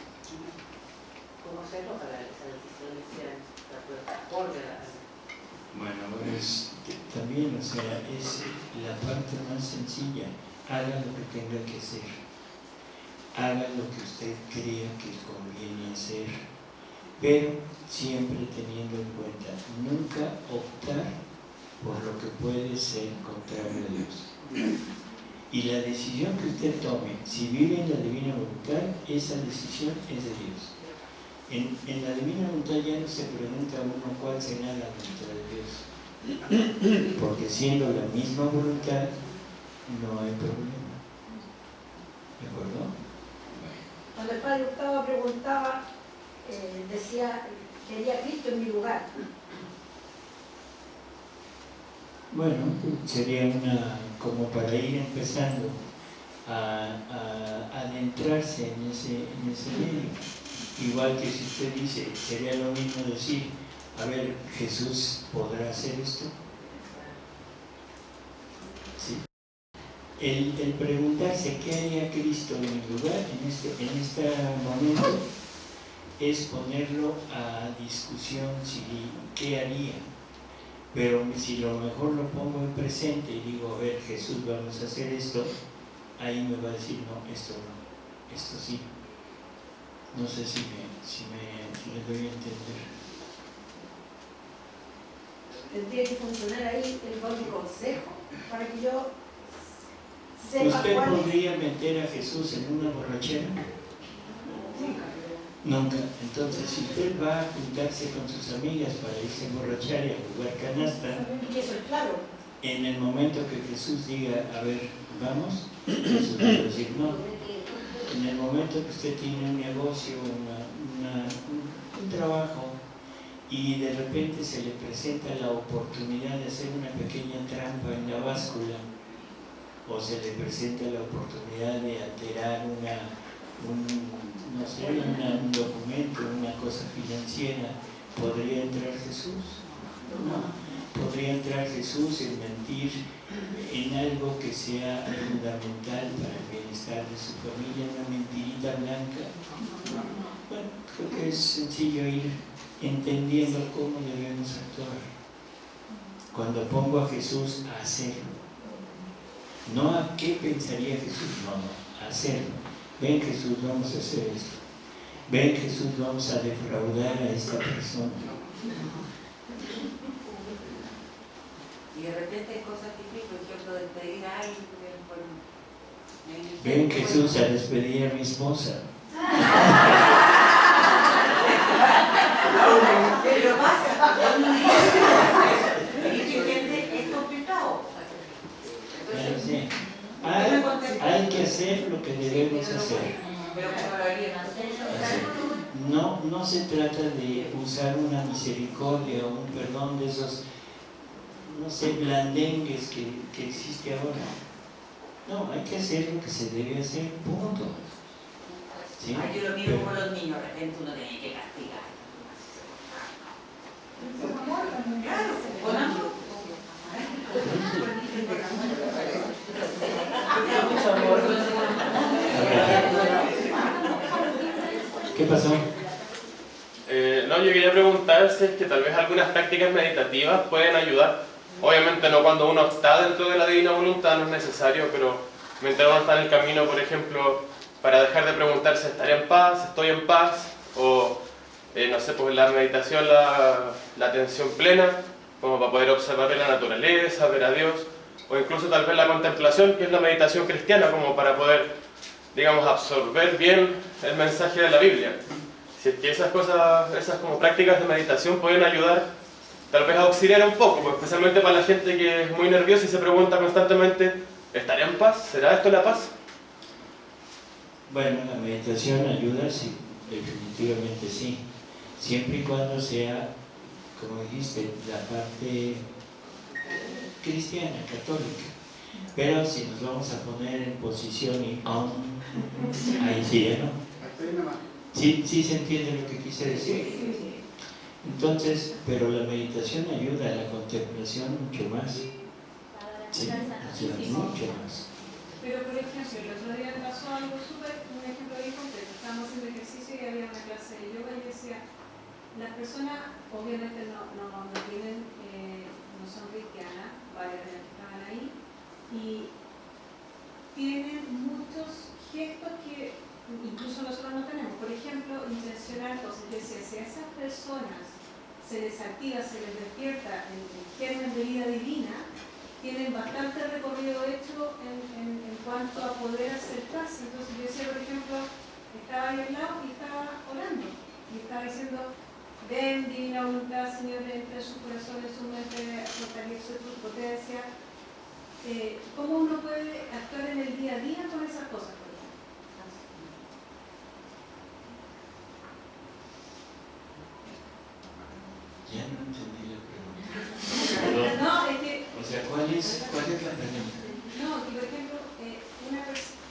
S6: ¿Cómo hacerlo para que esas decisiones sean acorde a
S1: Bueno, pues también, o sea, es la parte más sencilla. Haga lo que tenga que hacer. Haga lo que usted crea que conviene hacer. Pero siempre teniendo en cuenta, nunca optar por lo que puede ser contrario a Dios. Y la decisión que usted tome, si vive en la divina voluntad, esa decisión es de Dios. En, en la divina voluntad ya no se pregunta uno cuál será la voluntad de Dios. Porque siendo la misma voluntad, no hay problema. ¿De acuerdo?
S8: Cuando el padre Gustavo preguntaba, eh, decía, quería Cristo en mi lugar.
S1: Bueno, sería una, como para ir empezando a, a adentrarse en ese, en ese medio. Igual que si usted dice, sería lo mismo decir, a ver, Jesús podrá hacer esto. Sí. El, preguntarse qué haría Cristo en mi lugar en este, en este momento es ponerlo a discusión si qué haría. Pero si lo mejor lo pongo en presente y digo, a ver, Jesús, vamos a hacer esto, ahí me va a decir, no, esto no, esto sí. No sé si me, si me, si me doy a entender.
S8: Tendría que funcionar ahí el buen consejo para que yo sepa
S1: ¿Usted
S8: cuál es.
S1: podría meter a Jesús en una borrachera? Nunca. Entonces, si usted va a juntarse con sus amigas para irse a emborrachar y a jugar canasta, en el momento que Jesús diga, a ver, vamos, Jesús va a decir no. En el momento que usted tiene un negocio, una- una- un, un trabajo, y de repente se le presenta la oportunidad de hacer una pequeña trampa en la báscula, o se le presenta la oportunidad de alterar una, un, no sé, una- un documento, una cosa financiera, ¿podría entrar Jesús? No. ¿Podría entrar Jesús en mentir en algo que sea fundamental para el bienestar de su familia, una mentirita blanca? Bueno, creo que es sencillo ir entendiendo cómo debemos actuar. Cuando pongo a Jesús a hacerlo. No a qué pensaría Jesús, no, a hacerlo. Ven Jesús, vamos a hacer esto. Ven Jesús, vamos a defraudar a esta persona.
S2: Y de repente hay cosas difíciles, por ejemplo, despedir a alguien
S1: Ven Jesús a despedir a mi esposa.
S2: Pero pasa, y gente es complicado.
S1: Claro,
S2: Entonces,
S1: sí. Hay, hay que hacer lo que debemos hacer.
S2: pero
S1: No, no se trata de usar una misericordia o un perdón de esos, no sé, blandengues que, que existe ahora. No, hay que hacer lo que se debe hacer, punto. ¿Sí?
S2: Ay, yo lo miro como los niños, de repente uno tiene que castigar.
S1: ¿Qué pasó?
S9: Eh, no, yo quería preguntar si es que tal vez algunas prácticas meditativas pueden ayudar. Obviamente no cuando uno está dentro de la divina voluntad, no es necesario, pero mientras uno está en el camino, por ejemplo, para dejar de preguntarse, ¿estaré en paz? ¿Estoy en paz? O, eh, no sé, pues la meditación, la, atención plena, como para poder observar la naturaleza, ver a Dios, o incluso tal vez la contemplación, que es la meditación cristiana, como para poder, digamos, absorber bien el mensaje de la Biblia. Si es que esas cosas, esas como prácticas de meditación pueden ayudar, tal vez a auxiliar un poco, pues, especialmente para la gente que es muy nerviosa y se pregunta constantemente, ¿estaré en paz? ¿Será esto la paz?
S1: Bueno, la meditación ayuda, sí, definitivamente sí. Siempre y cuando sea, como dijiste, la parte cristiana, católica. Pero si nos vamos a poner en posición y aún, ahí sí, ¿eh? ¿no? Sí, sí se entiende lo que quise decir. Entonces, pero la meditación ayuda a la contemplación mucho más. Sí, mucho más.
S3: Pero por ejemplo, el otro día pasó algo súper, un ejemplo bien concreto. Estábamos haciendo ejercicio y había una clase de yoga y decía, las personas obviamente no, no, no tienen, eh, no son cristianas, varias de las que estaban ahí, y tienen muchos gestos que incluso nosotros no tenemos. Por ejemplo, intencionar cosas. Decía, si a esas personas se les activa, se les despierta el, el germen de vida divina, tienen bastante recorrido hecho en, en, cuanto a poder paz. Entonces yo decía, por ejemplo, estaba ahí al lado y estaba orando. Y estaba diciendo, ven divina voluntad, Señor, entre su corazón, en su mente, fortalece tu potencia. Eh, ¿Cómo uno puede actuar en el día a día con esas cosas?
S1: Ya no entendí la pregunta.
S3: No, es que
S1: O sea, ¿cuál es, cuál es la pregunta?
S3: No, que por ejemplo, eh, una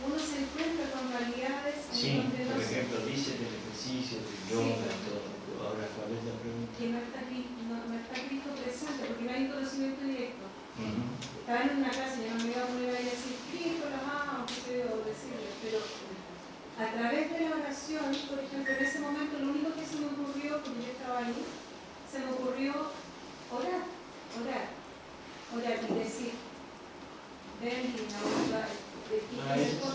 S3: uno se encuentra con realidades
S1: Sí,
S3: donde no
S1: por ejemplo, dice del ejercicio, del yoga, todo. Ahora,
S3: que no está, no, no está Cristo presente, porque no hay conocimiento directo.
S1: Ujú.
S3: Estaba en una clase, yo no me iba a poner ahí a decir, Cristo, la mamá, o qué sé yo, decirle, pero a través de la oración, por ejemplo, en ese momento lo único que se me ocurrió, porque yo estaba ahí, se me ocurrió orar, orar, orar y decir, ven y voluntad de ti.
S1: Ah, eso.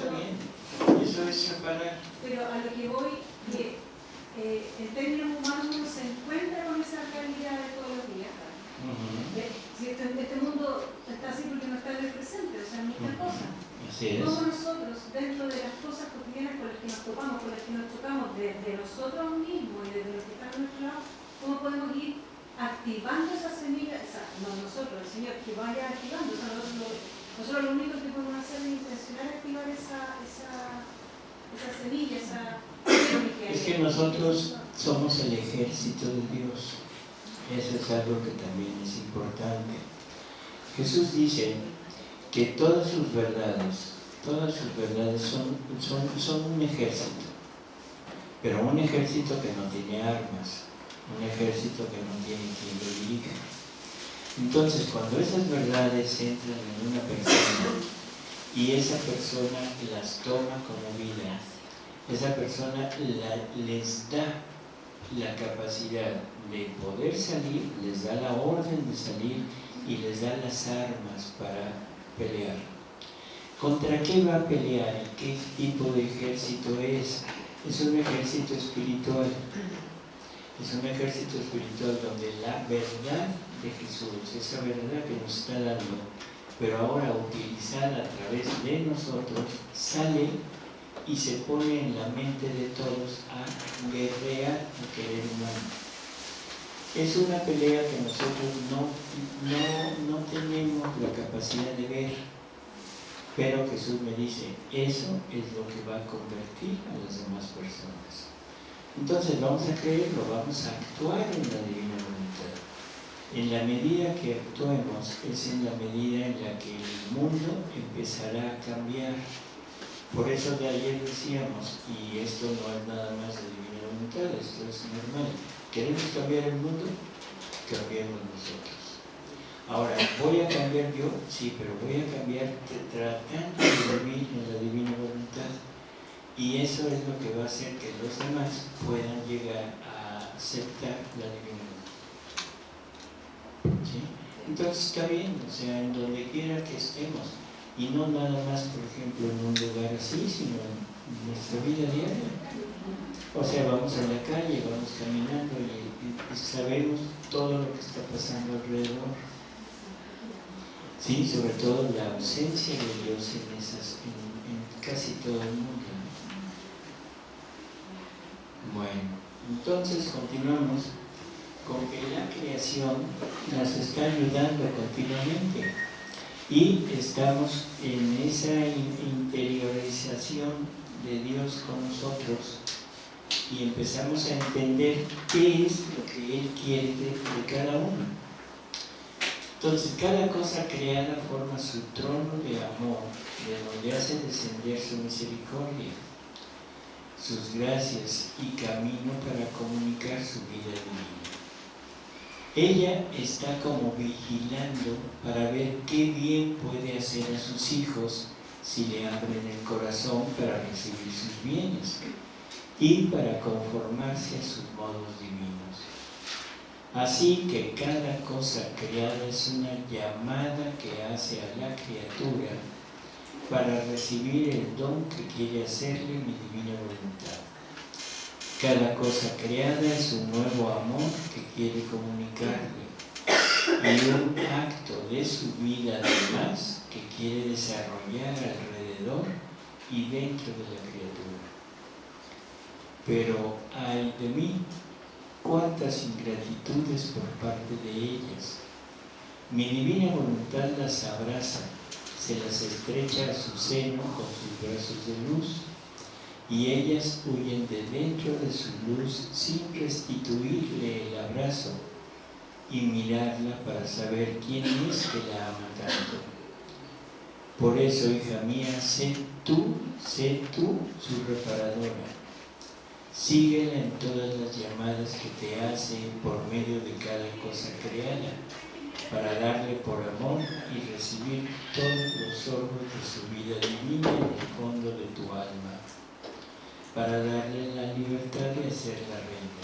S1: Eso es separar.
S3: Pero a lo que voy, que eh, en términos humanos uno se encuentra con esa realidad de todos los días. Eh, Si este, este mundo está así porque no está en el presente, o sea, muchas cosas.
S1: Así es.
S3: ¿Cómo nosotros, dentro de las cosas cotidianas con las que nos topamos, con las que nos chocamos, desde nosotros mismos y desde los que están a nuestro lado, cómo podemos ir activando esa semilla, o sea, no nosotros, el Señor, que vaya activando, o sea, nosotros, lo- nosotros lo único que podemos hacer es intencionar activar esa, esa, esa semilla, esa
S1: Es que nosotros somos el ejército de Dios. Eso es algo que también es importante. Jesús dice que todas sus verdades, todas sus verdades son, un ejército, pero un ejército que no tiene armas, un ejército que no tiene quien lo dirija. Entonces, cuando esas verdades entran en una persona y esa persona las toma como vida, esa persona les da la capacidad de poder salir, les da la orden de salir y les da las armas para pelear. ¿Contra qué va a pelear y qué tipo de ejército es? Es un ejército espiritual. Es un ejército espiritual donde la verdad de Jesús, esa verdad que nos está dando, pero ahora utilizada a través de nosotros, sale y se pone en la mente de todos a guerrear a querer humano. Es una pelea que nosotros no, no, no tenemos la capacidad de ver, pero Jesús me dice, eso es lo que va a convertir a las demás personas. Entonces vamos a creerlo, vamos a actuar en la divina voluntad. En la medida que actuemos es en la medida en la que el mundo empezará a cambiar. Por eso de ayer decíamos, y esto no es nada más de divina voluntad, esto es normal. ¿Queremos cambiar el mundo? Cambiemos nosotros. Ahora, ¿voy a cambiar yo? Sí, pero voy a cambiar tratando de vivir en la divina voluntad. Y eso es lo que va a hacer que los demás puedan llegar a aceptar la divina voluntad. Entonces está bien, o sea, en donde quiera que estemos. Y no nada más, por ejemplo, en un lugar así, sino en nuestra vida diaria. O sea, vamos a la calle, vamos caminando y, sabemos todo lo que está pasando alrededor. Sí, sobre todo la ausencia de Dios en, casi todo el mundo. Bueno, entonces continuamos con que la creación nos está ayudando continuamente y estamos en esa interiorización de Dios con nosotros y empezamos a entender qué es lo que Él quiere de cada uno. Entonces, cada cosa creada forma su trono de amor, de donde hace descender su misericordia, sus gracias y camino para comunicar su vida divina. Ella está como vigilando para ver qué bien puede hacer a sus hijos si le abren el corazón para recibir sus bienes y para conformarse a sus modos divinos. Así que cada cosa creada es una llamada que hace a la criatura para recibir el don que quiere hacerle mi divina voluntad. Cada cosa creada es un nuevo amor que quiere comunicarle y un acto de su vida además que quiere desarrollar alrededor y dentro de la criatura. Pero ay de mí cuántas ingratitudes por parte de ellas. Mi divina voluntad las abraza, se las estrecha a su seno con sus brazos de luz, y ellas huyen de dentro de su luz sin restituirle el abrazo y mirarla para saber quién es que la ama tanto. Por eso, hija mía, sé tú, sé tú su reparadora Síguela en todas las llamadas que te hace por medio de cada cosa creada, para darle por amor y recibir todos los sorbos de su vida divina en el fondo de tu alma, para darle la libertad de ser la reina.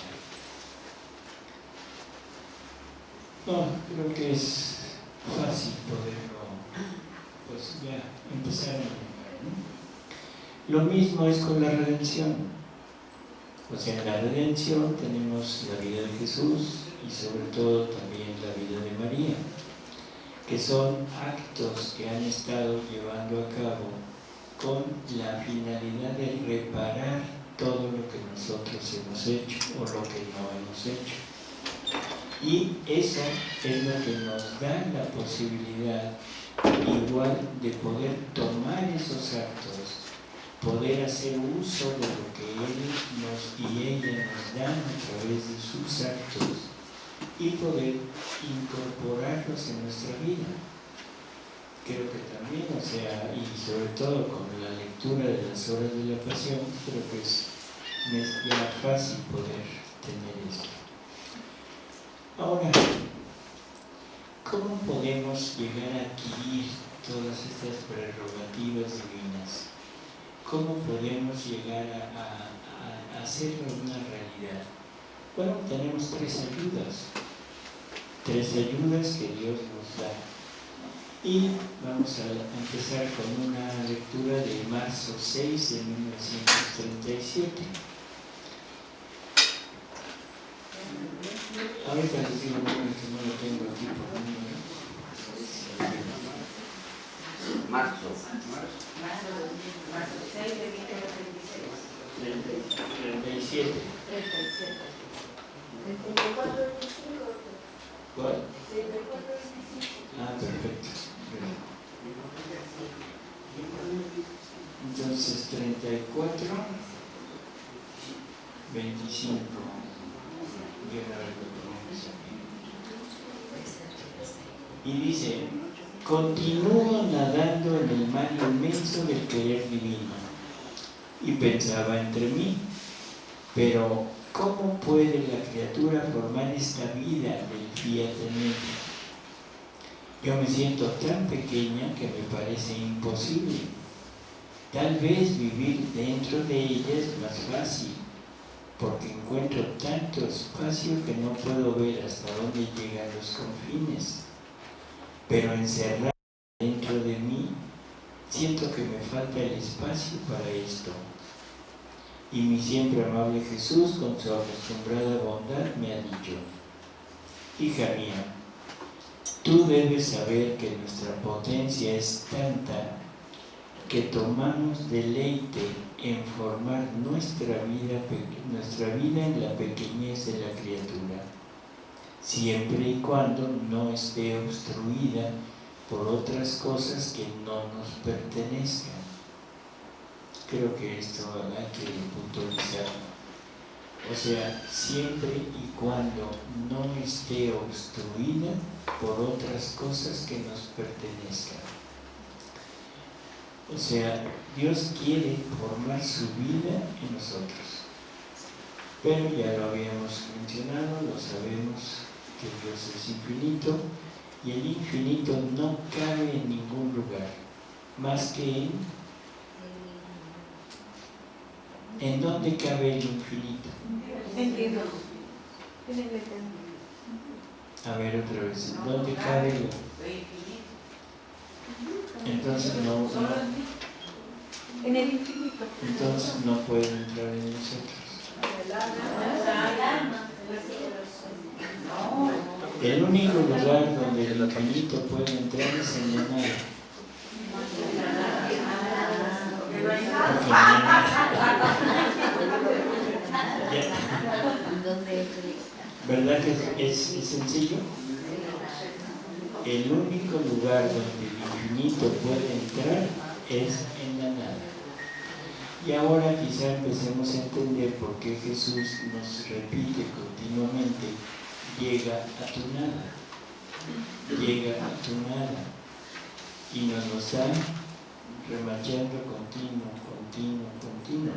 S1: No, creo que es fácil poderlo, pues ya, empezar a ¿no? Lo mismo es con la redención. O sea, en la redención tenemos la vida de Jesús y sobre todo también la vida de María, que son actos que han estado llevando a cabo con la finalidad de reparar todo lo que nosotros hemos hecho o lo que no hemos hecho. Y eso es lo que nos da la posibilidad igual de poder tomar esos actos poder hacer uso de lo que Él nos, y ella nos dan a través de sus actos y poder incorporarlos en nuestra vida. Creo que también, o sea, y sobre todo con la lectura de las horas de la pasión, creo que es, más fácil poder tener esto. Ahora, ¿cómo podemos llegar a adquirir todas estas prerrogativas divinas? ¿Cómo podemos llegar a, hacerlo una realidad? Bueno, tenemos tres ayudas, tres ayudas que Dios nos. Y vamos a empezar con una lectura de marzo 6 de 1937. Ahorita les digo que no lo tengo aquí por número.
S10: Marzo.
S2: Marzo 6 de 1936.
S1: 37.
S2: 37.
S1: ¿Cuál? Ah, perfecto. Entonces, 34. 25. Y dice, continúo nadando en el mar inmenso del querer divino. Y pensaba entre mí, pero ¿cómo puede la criatura formar esta vida del fiat Yo me siento tan pequeña que me parece imposible. Tal vez vivir dentro de ella es más fácil, porque encuentro tanto espacio que no puedo ver hasta dónde llegan los confines. Pero encerrado dentro de mí, siento que me falta el espacio para esto. Y mi siempre amable Jesús, con su acostumbrada bondad, me ha dicho, hija mía, tú debes saber que nuestra potencia es tanta que tomamos deleite en formar nuestra vida, nuestra vida en la pequeñez de la criatura, siempre y cuando no esté obstruida por otras cosas que no nos pertenezcan. Creo que esto hay que puntualizar. O sea, siempre y cuando no esté obstruida por otras cosas que nos pertenezcan. O sea, Dios quiere formar su vida en nosotros. Pero ya lo habíamos mencionado, lo sabemos que Dios es infinito y el infinito no cabe en ningún lugar, más que en... ¿En dónde cabe el infinito? A ver otra vez, ¿dónde cabe el entonces no, no,
S4: en el infinito.
S1: Entonces no puede entrar en nosotros. El único lugar donde el infinito puede entrar es en la nada. ¿Verdad que es, es sencillo? El único lugar donde infinito puede entrar es en la nada. Y ahora quizá empecemos a entender por qué Jesús nos repite continuamente, llega a tu nada, llega a tu nada, y nos lo está remachando continuo, continuo, continuo.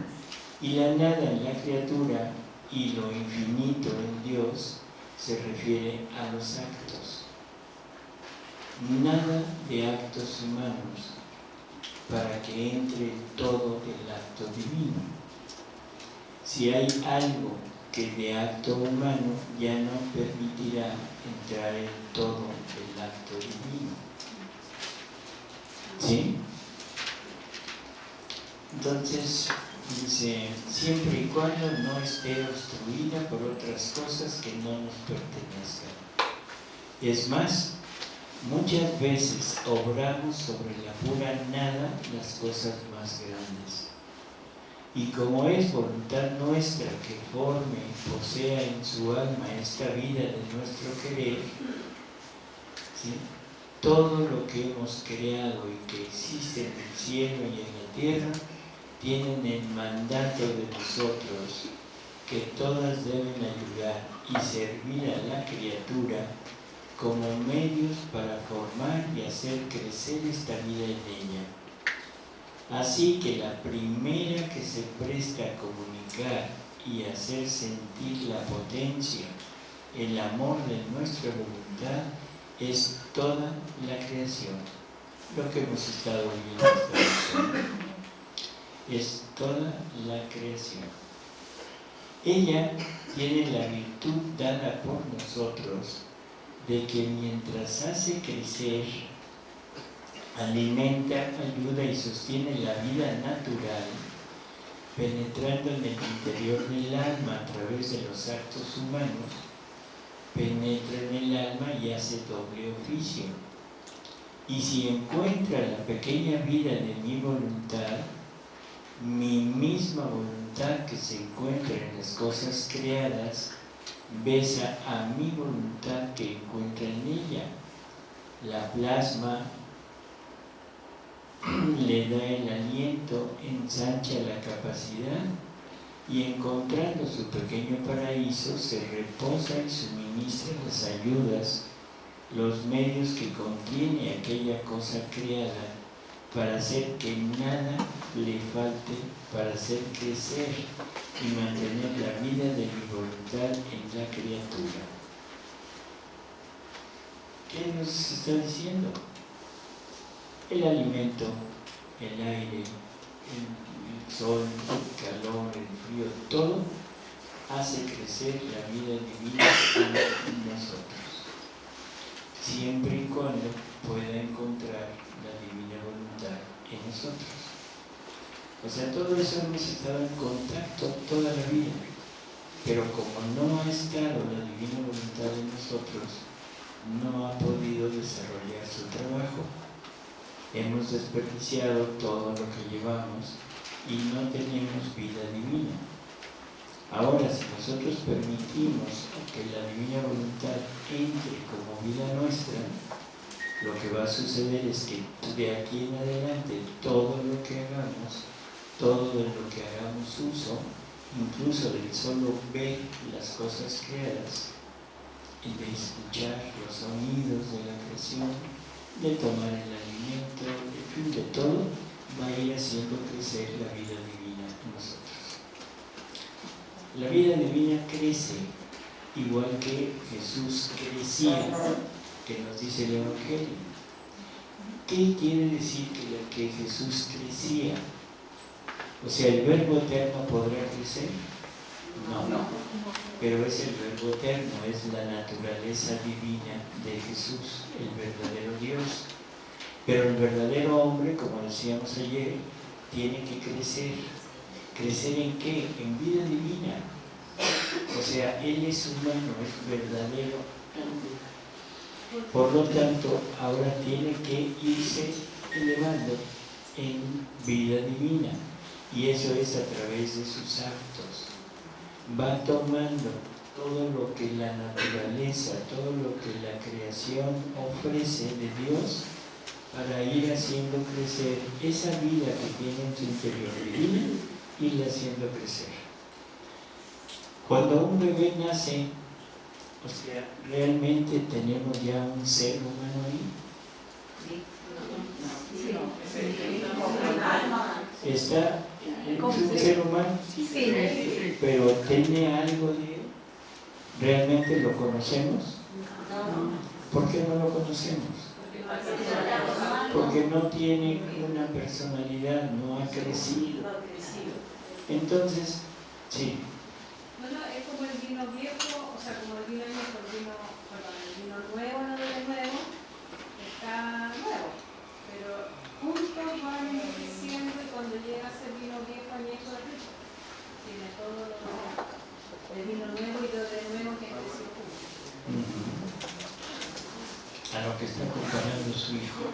S1: Y la nada en la criatura y lo infinito en Dios se refiere a los actos nada de actos humanos para que entre todo el acto divino. Si hay algo que de acto humano ya no permitirá entrar en todo el acto divino. ¿Sí? Entonces, dice, siempre y cuando no esté obstruida por otras cosas que no nos pertenezcan. Es más, Muchas veces obramos sobre la pura nada las cosas más grandes. Y como es voluntad nuestra que forme y posea en su alma esta vida de nuestro querer, todo lo que hemos creado y que existe en el cielo y en la tierra, tienen el mandato de nosotros que todas deben ayudar y servir a la criatura como medios para formar y hacer crecer esta vida en ella. Así que la primera que se presta a comunicar y hacer sentir la potencia, el amor de nuestra voluntad, es toda la creación. Lo que hemos estado viendo es toda la creación. Ella tiene la virtud dada por nosotros de que mientras hace crecer, alimenta, ayuda y sostiene la vida natural, penetrando en el interior del alma a través de los actos humanos, penetra en el alma y hace doble oficio. Y si encuentra la pequeña vida de mi voluntad, mi misma voluntad que se encuentra en las cosas creadas, besa a mi voluntad que encuentra en ella, la plasma, le da el aliento, ensancha la capacidad y encontrando su pequeño paraíso se reposa y suministra las ayudas, los medios que contiene aquella cosa creada para hacer que nada le falte para hacer crecer y mantener la vida de mi voluntad en la criatura. ¿Qué nos está diciendo? El alimento, el aire, el, sol, el calor, el frío, todo hace crecer la vida divina en nosotros, siempre y cuando pueda encontrar la divina voluntad en nosotros. O sea, todo eso hemos estado en contacto toda la vida, pero como no ha estado la divina voluntad en nosotros, no ha podido desarrollar su trabajo. Hemos desperdiciado todo lo que llevamos y no tenemos vida divina. Ahora, si nosotros permitimos que la divina voluntad entre como vida nuestra, lo que va a suceder es que de aquí en adelante todo lo que hagamos, todo lo que hagamos uso, incluso del solo ver las cosas creadas, y de escuchar los sonidos de la creación, de tomar el alimento, en fin, de todo, va a ir haciendo crecer la vida divina en nosotros. La vida divina crece igual que Jesús crecía, que nos dice el Evangelio. ¿Qué quiere decir que, que Jesús crecía? O sea, ¿el verbo eterno podrá crecer? No, no. Pero es el verbo eterno, es la naturaleza divina de Jesús, el verdadero Dios. Pero el verdadero hombre, como decíamos ayer, tiene que crecer. ¿Crecer en qué? En vida divina. O sea, Él es humano, es verdadero Por lo tanto, ahora tiene que irse elevando en vida divina. Y eso es a través de sus actos va tomando todo lo que la naturaleza, todo lo que la creación ofrece de Dios para ir haciendo crecer esa vida que tiene en su interior divina y la haciendo crecer. Cuando un bebé nace, o sea, ¿realmente tenemos ya un ser humano ahí? Está un ser humano, pero tiene algo de ¿Realmente lo conocemos? ¿Por qué no lo conocemos? Porque no tiene una personalidad, no ha crecido. Entonces, sí.
S3: Es como el vino viejo, o sea, como el vino viejo, el vino, perdón, el vino nuevo, no de nuevo, está nuevo, pero juntos van envejeciendo y cuando llega a ser vino viejo, añejo de rico, tiene todo lo de vino nuevo y lo de nuevo que creció juntos.
S1: A lo que está comparando su hijo.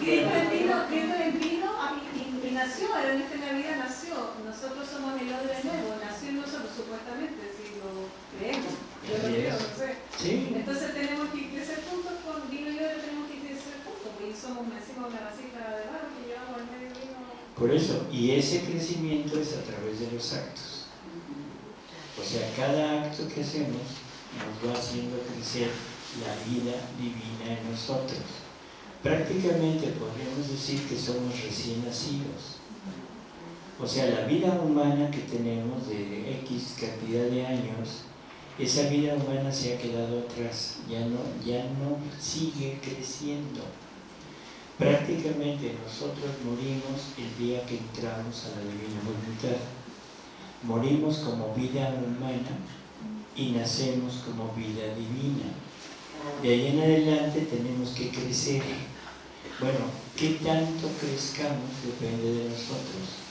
S3: Cristo en vino, Cristo en vino y en esta vida nació. Nosotros somos el odre nuevo, nació en nosotros supuestamente, si lo creemos. Yo lo creo, no sé.
S1: Sí.
S3: Entonces tenemos que crecer juntos con vino y odre, tenemos que crecer juntos, porque somos nacimos una vasija de barro que llevamos al medio vino.
S1: Por eso, y ese crecimiento es a través de los actos. O sea, cada acto que hacemos nos va haciendo crecer la vida divina en nosotros prácticamente podríamos decir que somos recién nacidos. O sea, la vida humana que tenemos de X cantidad de años, esa vida humana se ha quedado atrás, ya no, ya no sigue creciendo. Prácticamente nosotros morimos el día que entramos a la divina voluntad. Morimos como vida humana y nacemos como vida divina. De ahí en adelante tenemos que crecer bueno, ¿qué tanto crezcamos depende de nosotros?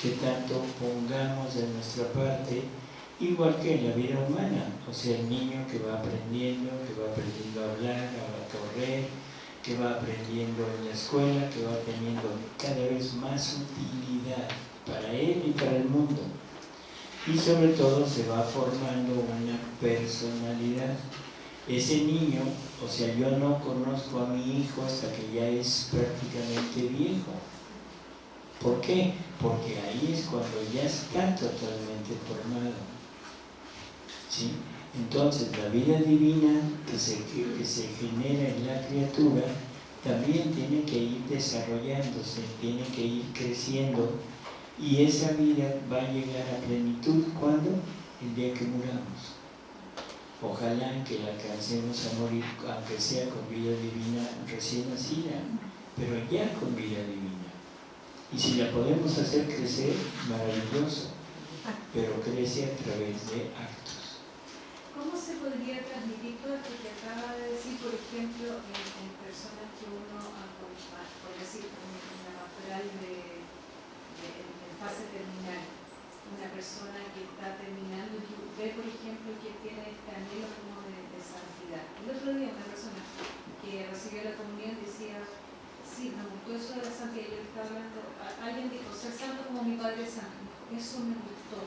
S1: ¿Qué tanto pongamos de nuestra parte? Igual que en la vida humana, o sea, el niño que va aprendiendo, que va aprendiendo a hablar, a correr, que va aprendiendo en la escuela, que va teniendo cada vez más utilidad para él y para el mundo. Y sobre todo se va formando una personalidad ese niño, o sea, yo no conozco a mi hijo hasta que ya es prácticamente viejo. ¿Por qué? Porque ahí es cuando ya está totalmente formado. ¿Sí? Entonces, la vida divina que se, que se genera en la criatura también tiene que ir desarrollándose, tiene que ir creciendo y esa vida va a llegar a plenitud cuando el día que muramos. Ojalá que la alcancemos a morir, aunque sea con vida divina recién nacida, pero ya con vida divina. Y si la podemos hacer crecer, maravilloso, pero crece a través de actos.
S3: ¿Cómo se podría transmitir todo esto que acaba de decir, por ejemplo, en, en personas que uno, ah, por, decir, en la pastoral de, de, fase terminal, una persona que está terminando y ve, por ejemplo, que tiene este anhelo como de, de santidad. El otro día una persona que recibió la comunión decía, sí, me gustó eso de la yo estaba hablando, alguien dijo, ser santo como mi Padre Santo, eso me gustó.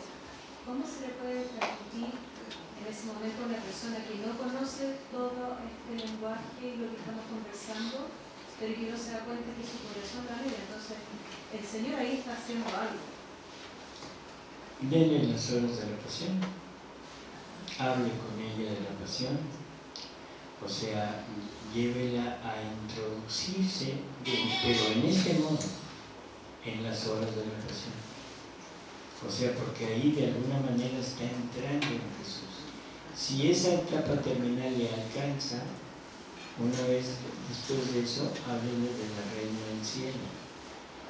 S3: ¿Cómo se le puede transmitir en ese momento a una persona que no conoce todo este lenguaje y lo que estamos conversando, pero que no se da cuenta que su corazón la mira? Entonces, el Señor ahí está haciendo algo.
S1: Dele las horas de la pasión, hable con ella de la pasión, o sea, llévela a introducirse, pero en este modo, en las horas de la pasión. O sea, porque ahí de alguna manera está entrando en Jesús. Si esa etapa terminal le alcanza, una vez después de eso, háblele de la reina del cielo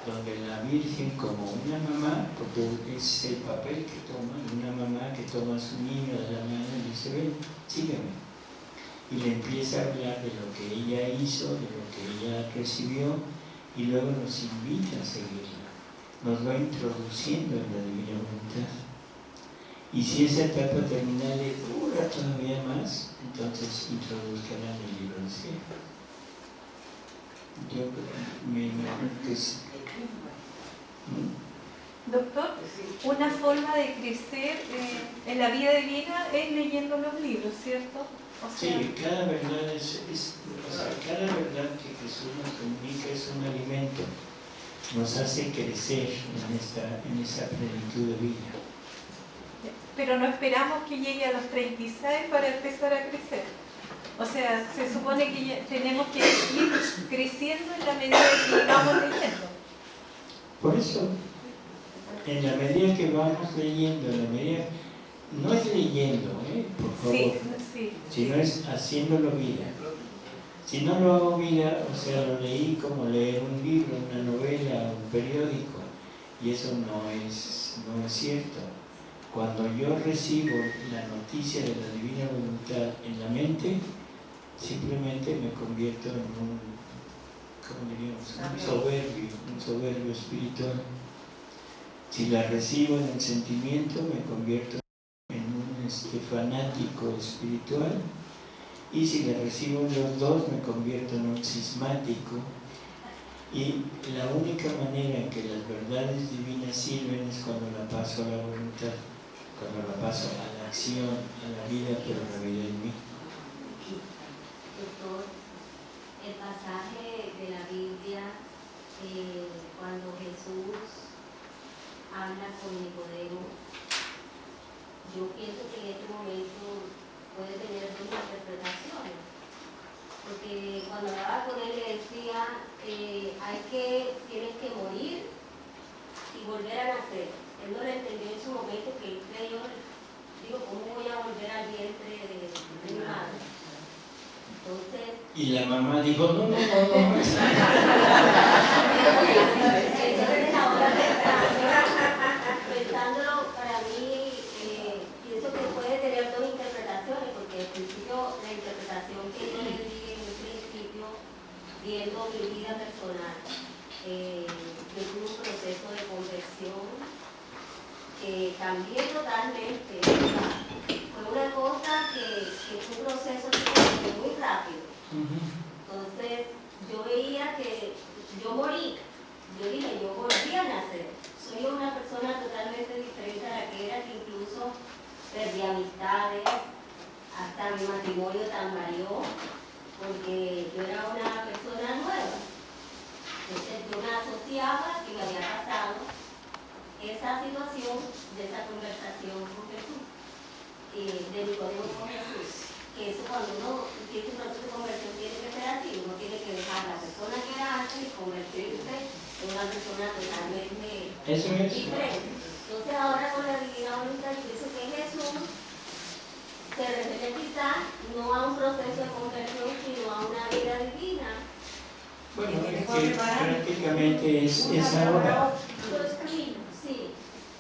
S1: donde la Virgen como una mamá, porque es el papel que toma, una mamá que toma a su niño de la mano y dice, ven, sígueme. Y le empieza a hablar de lo que ella hizo, de lo que ella recibió, y luego nos invita a seguirla. Nos va introduciendo en la divina voluntad. Y si esa etapa terminal dura todavía más, entonces introduzcanla en el libro del cielo. Yo me imagino que es ¿Mm?
S4: Doctor, una forma de crecer eh, en la vida divina es leyendo los libros, ¿cierto? O sea,
S1: Sí, cada verdad es, es- o sea, cada verdad que Jesús nos comunica es un alimento, nos hace crecer en, esta, en esa plenitud de vida.
S4: pero no esperamos que llegue a los 36 para empezar a crecer. O sea, se supone que tenemos que ir creciendo en la medida que vamos leyendo.
S1: Por eso, en la medida que vamos leyendo, en la medida, no es leyendo, ¿eh? por favor,
S4: Sí, sí.
S1: sino es haciéndolo vida. Si no lo hago vida, o sea, lo leí como leer un libro, una novela, un periódico, y eso no es, no es cierto. Cuando yo recibo la noticia de la divina voluntad en la mente, simplemente me convierto en un, ¿cómo diríamos? Un soberbio, un soberbio espiritual. Si la recibo en el sentimiento, me convierto este, fanático espiritual. Y si la recibo los dos, me convierto en un cismático. Y la única manera en que las verdades divinas sirven es cuando la paso a la voluntad, cuando la paso a la acción, a la vida, pero la vida en mí.
S11: Doctor, el pasaje de la Biblia, eh, cuando Jesús habla con Nicodemo, yo pienso que en este momento puede tener dos interpretaciones. Porque cuando hablaba con él le decía, eh, hay que, tienes que morir y volver a nacer. Él no lo entendió en su momento que él creyó, digo, ¿cómo voy a volver al vientre de, de mi madre? Entonces,
S1: Y la mamá dijo, no, no, no, no.
S11: Entonces ahora pensando- pensándolo para mí, eh, pienso que puede tener dos interpretaciones, porque al principio la interpretación que yo le di en un principio, viendo mi vida personal, eh, yo tuve un proceso de conversión que cambié totalmente. Fue una cosa que, que fue un proceso que muy rápido. Entonces, yo veía que yo morí. Yo dije, yo volví a nacer. Soy una persona totalmente diferente a la que era, que incluso perdí amistades, hasta mi matrimonio varió, porque yo era una persona nueva. Entonces que me había pasado esa situación de esa conversación con Jesús, eh, de Nicodemo con Jesús. Que eso cuando uno tiene un proceso de conversión tiene que ser así, uno tiene que dejar la persona que era antes y convertirse en una persona totalmente diferente. Entonces ahora con la divina voluntad yo pienso que Jesús se refiere quizá no a un proceso de conversión, sino a una vida divina.
S1: Bueno, es que prácticamente es, es ahora.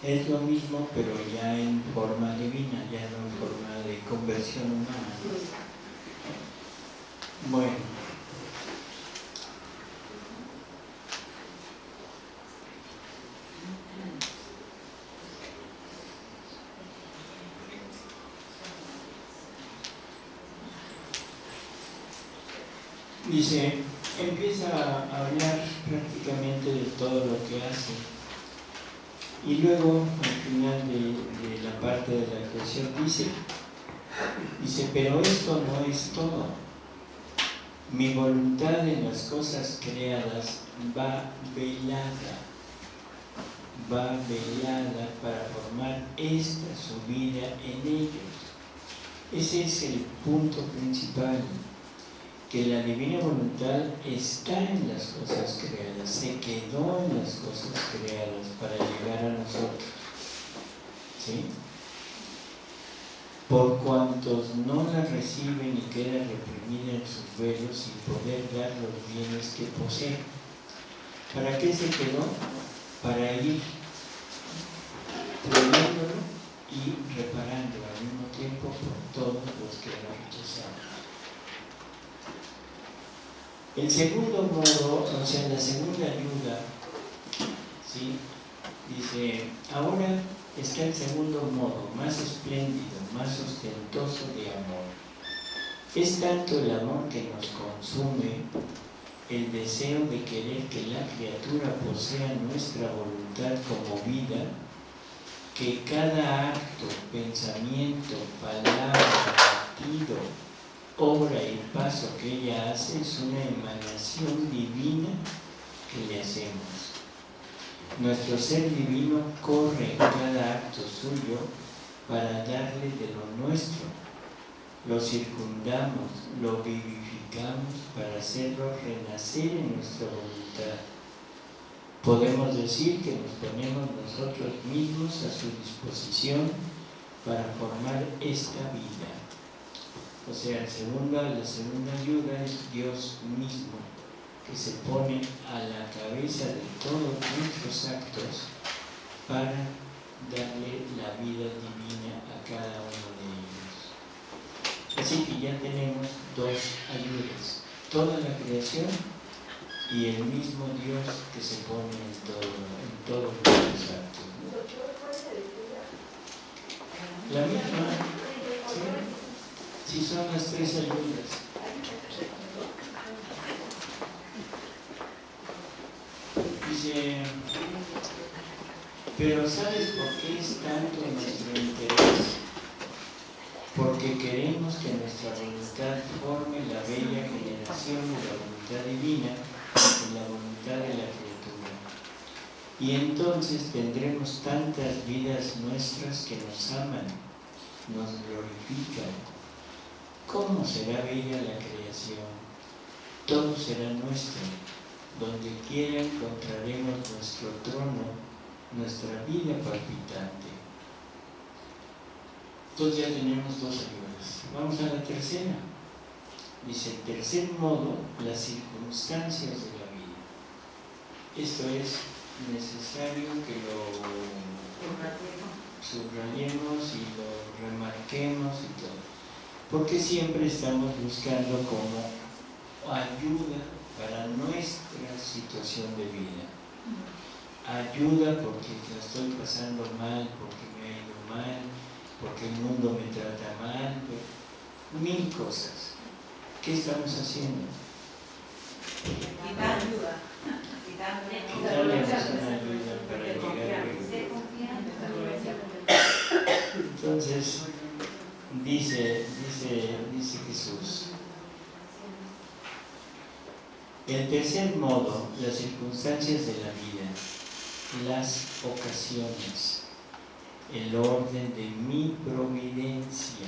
S1: Es lo mismo, pero ya en forma divina, ya no en forma de conversión humana. Bueno. Dice, empieza a hablar prácticamente de todo lo que hace. Y luego, al final de, la parte de la creación, dice, dice, pero esto no es todo. Mi voluntad en las cosas creadas va velada, va velada para formar esta su vida en ellos. Ese es el punto principal, que la divina voluntad está en las cosas creadas, se quedó en las cosas creadas para llegar a nosotros. ¿Sí? Por cuantos no la reciben y queda reprimida en sus velos sin poder dar los bienes que posee. ¿Para qué se quedó? Para ir trayéndolo y reparándolo al mismo tiempo por todos los que lo rechazaron. El segundo modo, o sea, la segunda ayuda, ¿sí? dice, ahora está el segundo modo, más espléndido, más ostentoso de amor. Es tanto el amor que nos consume, el deseo de querer que la criatura posea nuestra voluntad como vida, que cada acto, pensamiento, palabra, latido, obra y paso que ella hace es una emanación divina que le hacemos. Nuestro ser divino corre en cada acto suyo para darle de lo nuestro. Lo circundamos, lo vivificamos para hacerlo renacer en nuestra voluntad. Podemos decir que nos ponemos nosotros mismos a su disposición para formar esta vida. O sea, segunda, la segunda ayuda es Dios mismo, que se pone a la cabeza de todos nuestros actos para darle la vida divina a cada uno de ellos. Así que ya tenemos dos ayudas, toda la creación y el mismo Dios que se pone en, todo, en todos nuestros actos. La misma, ¿sí? Si son las tres ayudas. Dice, pero ¿sabes por qué es tanto nuestro interés? Porque queremos que nuestra voluntad forme la bella generación de la voluntad divina y la voluntad de la criatura. Y entonces tendremos tantas vidas nuestras que nos aman, nos glorifican, ¿Cómo será bella la creación? Todo será nuestro. Donde quiera encontraremos nuestro trono, nuestra vida palpitante. Entonces ya tenemos dos ayudas. Vamos a la tercera. Dice, el tercer modo, las circunstancias de la vida. Esto es necesario que lo subrayemos y lo remarquemos y todo porque siempre estamos buscando como ayuda para nuestra situación de vida. Ayuda porque la estoy pasando mal, porque me ha ido mal, porque el mundo me trata mal, mil cosas. ¿Qué estamos haciendo?
S2: Quitar ayuda.
S1: Quitarle una ayuda para llegar a Entonces, dice, dice, dice Jesús. El tercer modo, las circunstancias de la vida, las ocasiones, el orden de mi providencia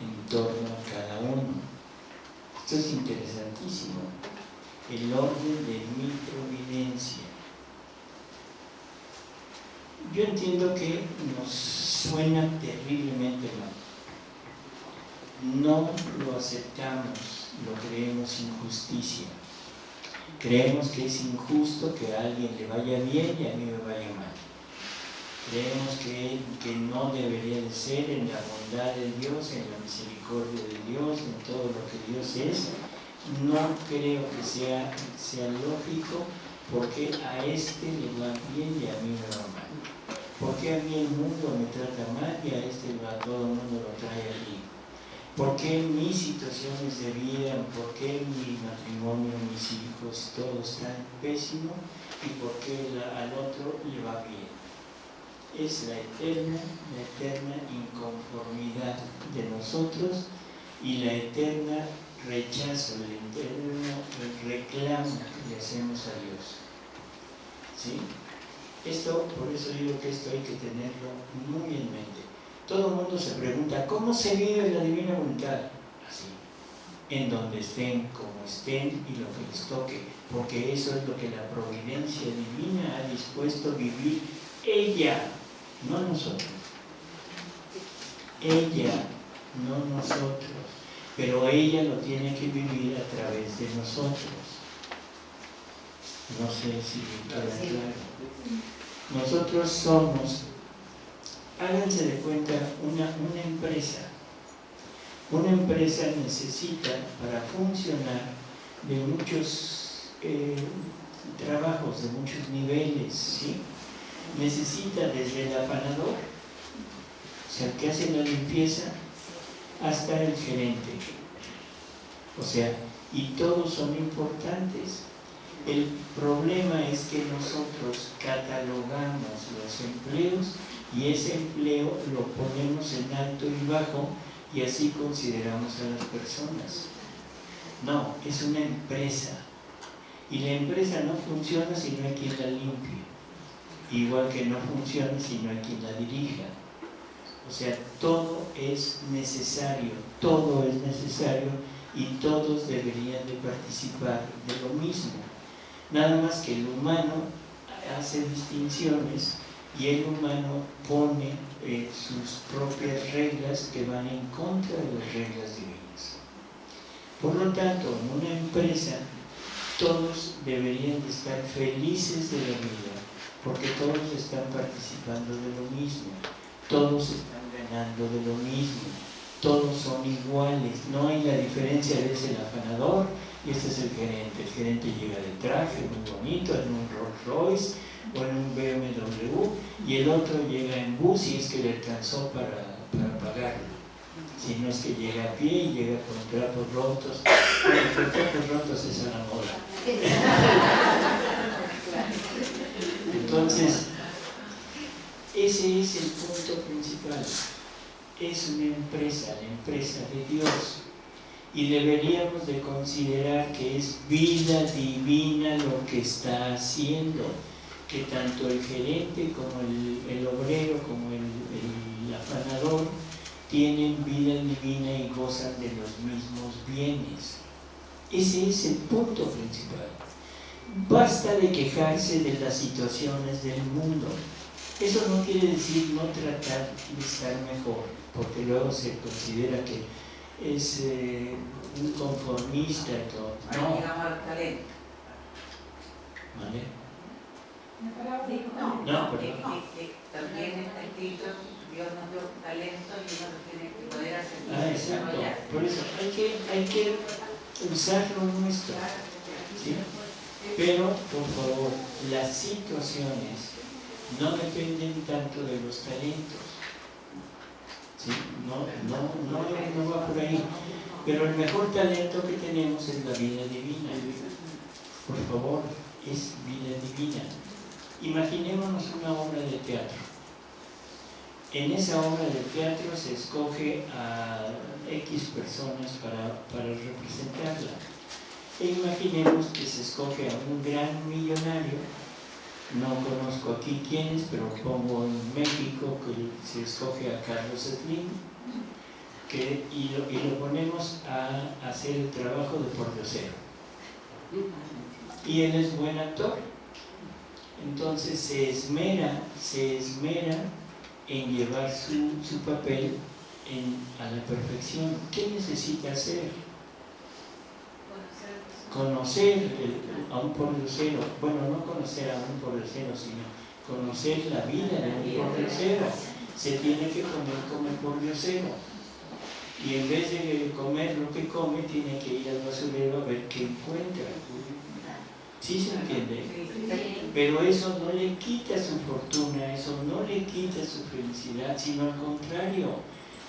S1: en torno a cada uno. Esto es interesantísimo. El orden de mi providencia. Yo entiendo que nos suena terriblemente mal. No lo aceptamos, lo creemos injusticia. Creemos que es injusto que a alguien le vaya bien y a mí me vaya mal. Creemos que, que no debería de ser en la bondad de Dios, en la misericordia de Dios, en todo lo que Dios es. No creo que sea, sea lógico porque a este le va bien y a mí me va mal. Porque a mí el mundo me trata mal y a este a todo el mundo lo trae allí. ¿Por qué mis situaciones de vida, por qué mi matrimonio, mis hijos, todo está pésimo y por qué al otro le va bien? Es la eterna, la eterna inconformidad de nosotros y la eterna rechazo, el eterno reclamo que le hacemos a Dios. ¿Sí? Esto, por eso digo que esto hay que tenerlo muy en mente todo el mundo se pregunta, ¿cómo se vive la divina voluntad? Así, en donde estén, como estén y lo que les toque, porque eso es lo que la providencia divina ha dispuesto vivir ella, no nosotros. Ella, no nosotros, pero ella lo tiene que vivir a través de nosotros. No sé si queda claro. Nosotros somos háganse de cuenta una, una empresa. Una empresa necesita para funcionar de muchos eh, trabajos, de muchos niveles, ¿sí? Necesita desde el apanador, o sea, que hace la limpieza, hasta el gerente. O sea, y todos son importantes. El problema es que nosotros catalogamos los empleos y ese empleo lo ponemos en alto y bajo y así consideramos a las personas. No, es una empresa y la empresa no funciona si no hay quien la limpie, igual que no funciona si no hay quien la dirija. O sea, todo es necesario, todo es necesario y todos deberían de participar de lo mismo. Nada más que el humano hace distinciones y el humano pone eh, sus propias reglas que van en contra de las reglas divinas. Por lo tanto, en una empresa todos deberían de estar felices de la vida, porque todos están participando de lo mismo, todos están ganando de lo mismo, todos son iguales, no hay la diferencia de ese afanador y este es el gerente. El gerente llega de traje, muy bonito, en un Rolls Royce, o en un BMW y el otro llega en bus y es que le alcanzó para, para pagarlo. Si no es que llega a pie y llega con trapos rotos, con trapos rotos es a la moda. Entonces, ese es el punto principal. Es una empresa, la empresa de Dios. Y deberíamos de considerar que es vida divina lo que está haciendo que tanto el gerente como el, obrero, como el, el, afanador, tienen vida divina y gozan de los mismos bienes. Ese es el punto principal. Basta de quejarse de las situaciones del mundo. Eso no quiere decir no tratar de estar mejor, porque luego se considera que es eh, un conformista y todo.
S2: No. talento.
S1: ¿Vale?
S2: No, no, porque también está escrito, Dios nos dio talento y uno lo tiene que poder hacer.
S1: Ah, exacto. Por eso hay que, hay que usar lo nuestro. ¿sí? Pero, por favor, las situaciones no dependen tanto de los talentos. ¿sí? No, no, no, no va por ahí. Pero el mejor talento que tenemos es la vida divina. Por favor, es vida divina. Imaginémonos una obra de teatro. en esa obra de teatro se escoge a X personas para, para representarla. E imaginemos que se escoge a un gran millonario, no conozco aquí quiénes, pero pongo en México que se escoge a Carlos Slim, que, y, lo, y lo ponemos a hacer el trabajo de pordiosero. Y él es buen actor. Entonces se esmera, se esmera en llevar su, su papel en, a la perfección. ¿Qué necesita hacer? Conocer el- a un pordiosero. Bueno, no conocer a un pordiosero, sino conocer la vida de un pordiosero. Se tiene que comer como el pordiosero. Y en vez de comer lo que come, tiene que ir al basurero a ver qué encuentra. ¿Sí se entiende? Pero eso no le quita su fortuna, eso no le quita su felicidad, sino al contrario,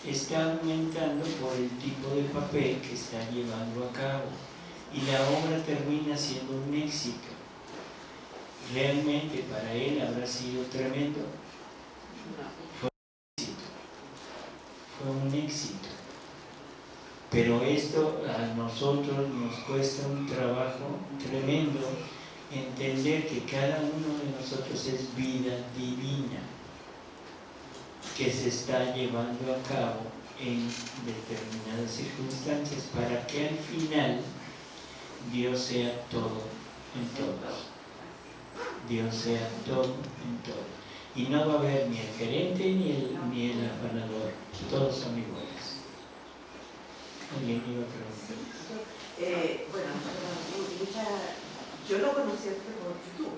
S1: está aumentando por el tipo de papel que está llevando a cabo. Y la obra termina siendo un éxito. Realmente para él habrá sido tremendo. Fue un éxito. Fue un éxito. Pero esto a nosotros nos cuesta un trabajo tremendo entender que cada uno de nosotros es vida divina que se está llevando a cabo en determinadas circunstancias para que al final Dios sea todo en todos. Dios sea todo en todos. Y no va a haber ni el gerente ni el, ni el afanador. Todos son iguales. Alguien iba a preguntar.
S6: Eh, bueno, yo lo conocí a usted por YouTube.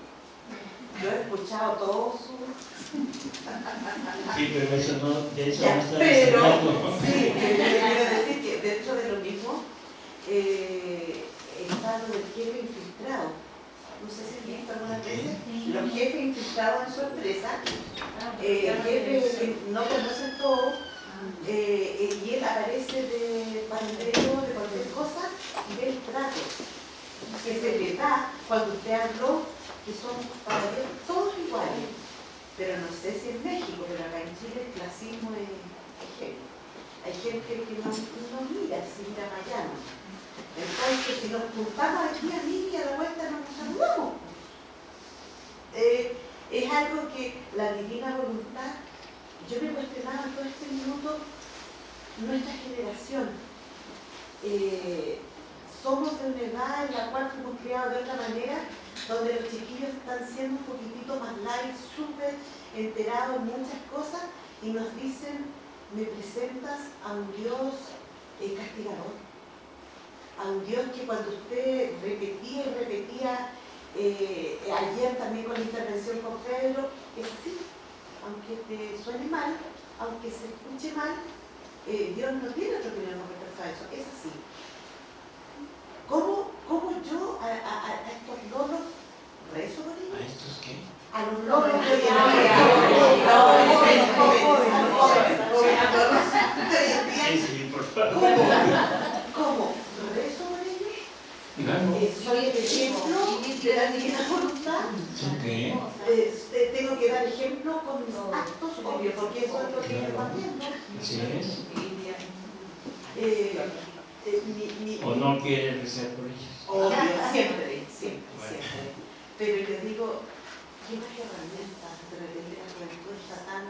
S6: Yo he escuchado todos sus...
S1: Sí, pero eso no, de eso
S6: Ya,
S1: no estamos
S6: pero, sí, yo quiero decir que dentro de lo mismo eh, está lo del jefe infiltrado. No sé si han visto algunas veces los jefes infiltrados en su empresa, eh, jefes que no conocen todo, eh, eh, y él aparece de pandero, de cualquier cosa, y ve el trato que se le da cuando usted habló, que son para él todos iguales. Pero no sé si en México, pero acá en Chile el clasismo es, heavy. Hay gente que no, no mira, si mira. ¿no? Entonces, si nos juntamos aquí a mí y a la vuelta nos saludamos. Eh, es algo que la divina voluntad, yo me cuestionaba todo este minuto, nuestra generación, eh, somos de una edad en la cual fuimos criados de otra manera, donde los chiquillos están siendo un poquitito más light, súper enterados en muchas cosas, y nos dicen, me presentas a un Dios eh, castigador, a un Dios que cuando usted repetía y repetía, eh, ayer también con la intervención con Pedro, es así, aunque te suene mal, aunque se escuche mal, eh, Dios no tiene opinión con respecto a eso, es así. ¿Cómo, cómo yo a, a- a estos loros rezo por ellos?
S1: ¿A estos qué?
S6: A los loros
S1: favor.
S6: ¿Cómo? ¿Cómo? ¿Rezo por ellos?
S1: Claro.
S6: Eh, ¿Soy el ejemplo de la divina voluntad?
S1: ¿Son qué?
S6: Eh, te- tengo que dar ejemplo con mis actos, obvio, porque eso es lo que
S1: Claro.
S6: estamos haciendo.
S1: Así es.
S6: Eh, eh, mi- mi-
S1: ¿O no quiere rezar por ellos?
S6: Obvio, siempre, siempre,
S1: Bueno.
S6: siempre. Pero le digo, ¿qué más herramientas de repente la juventud está tan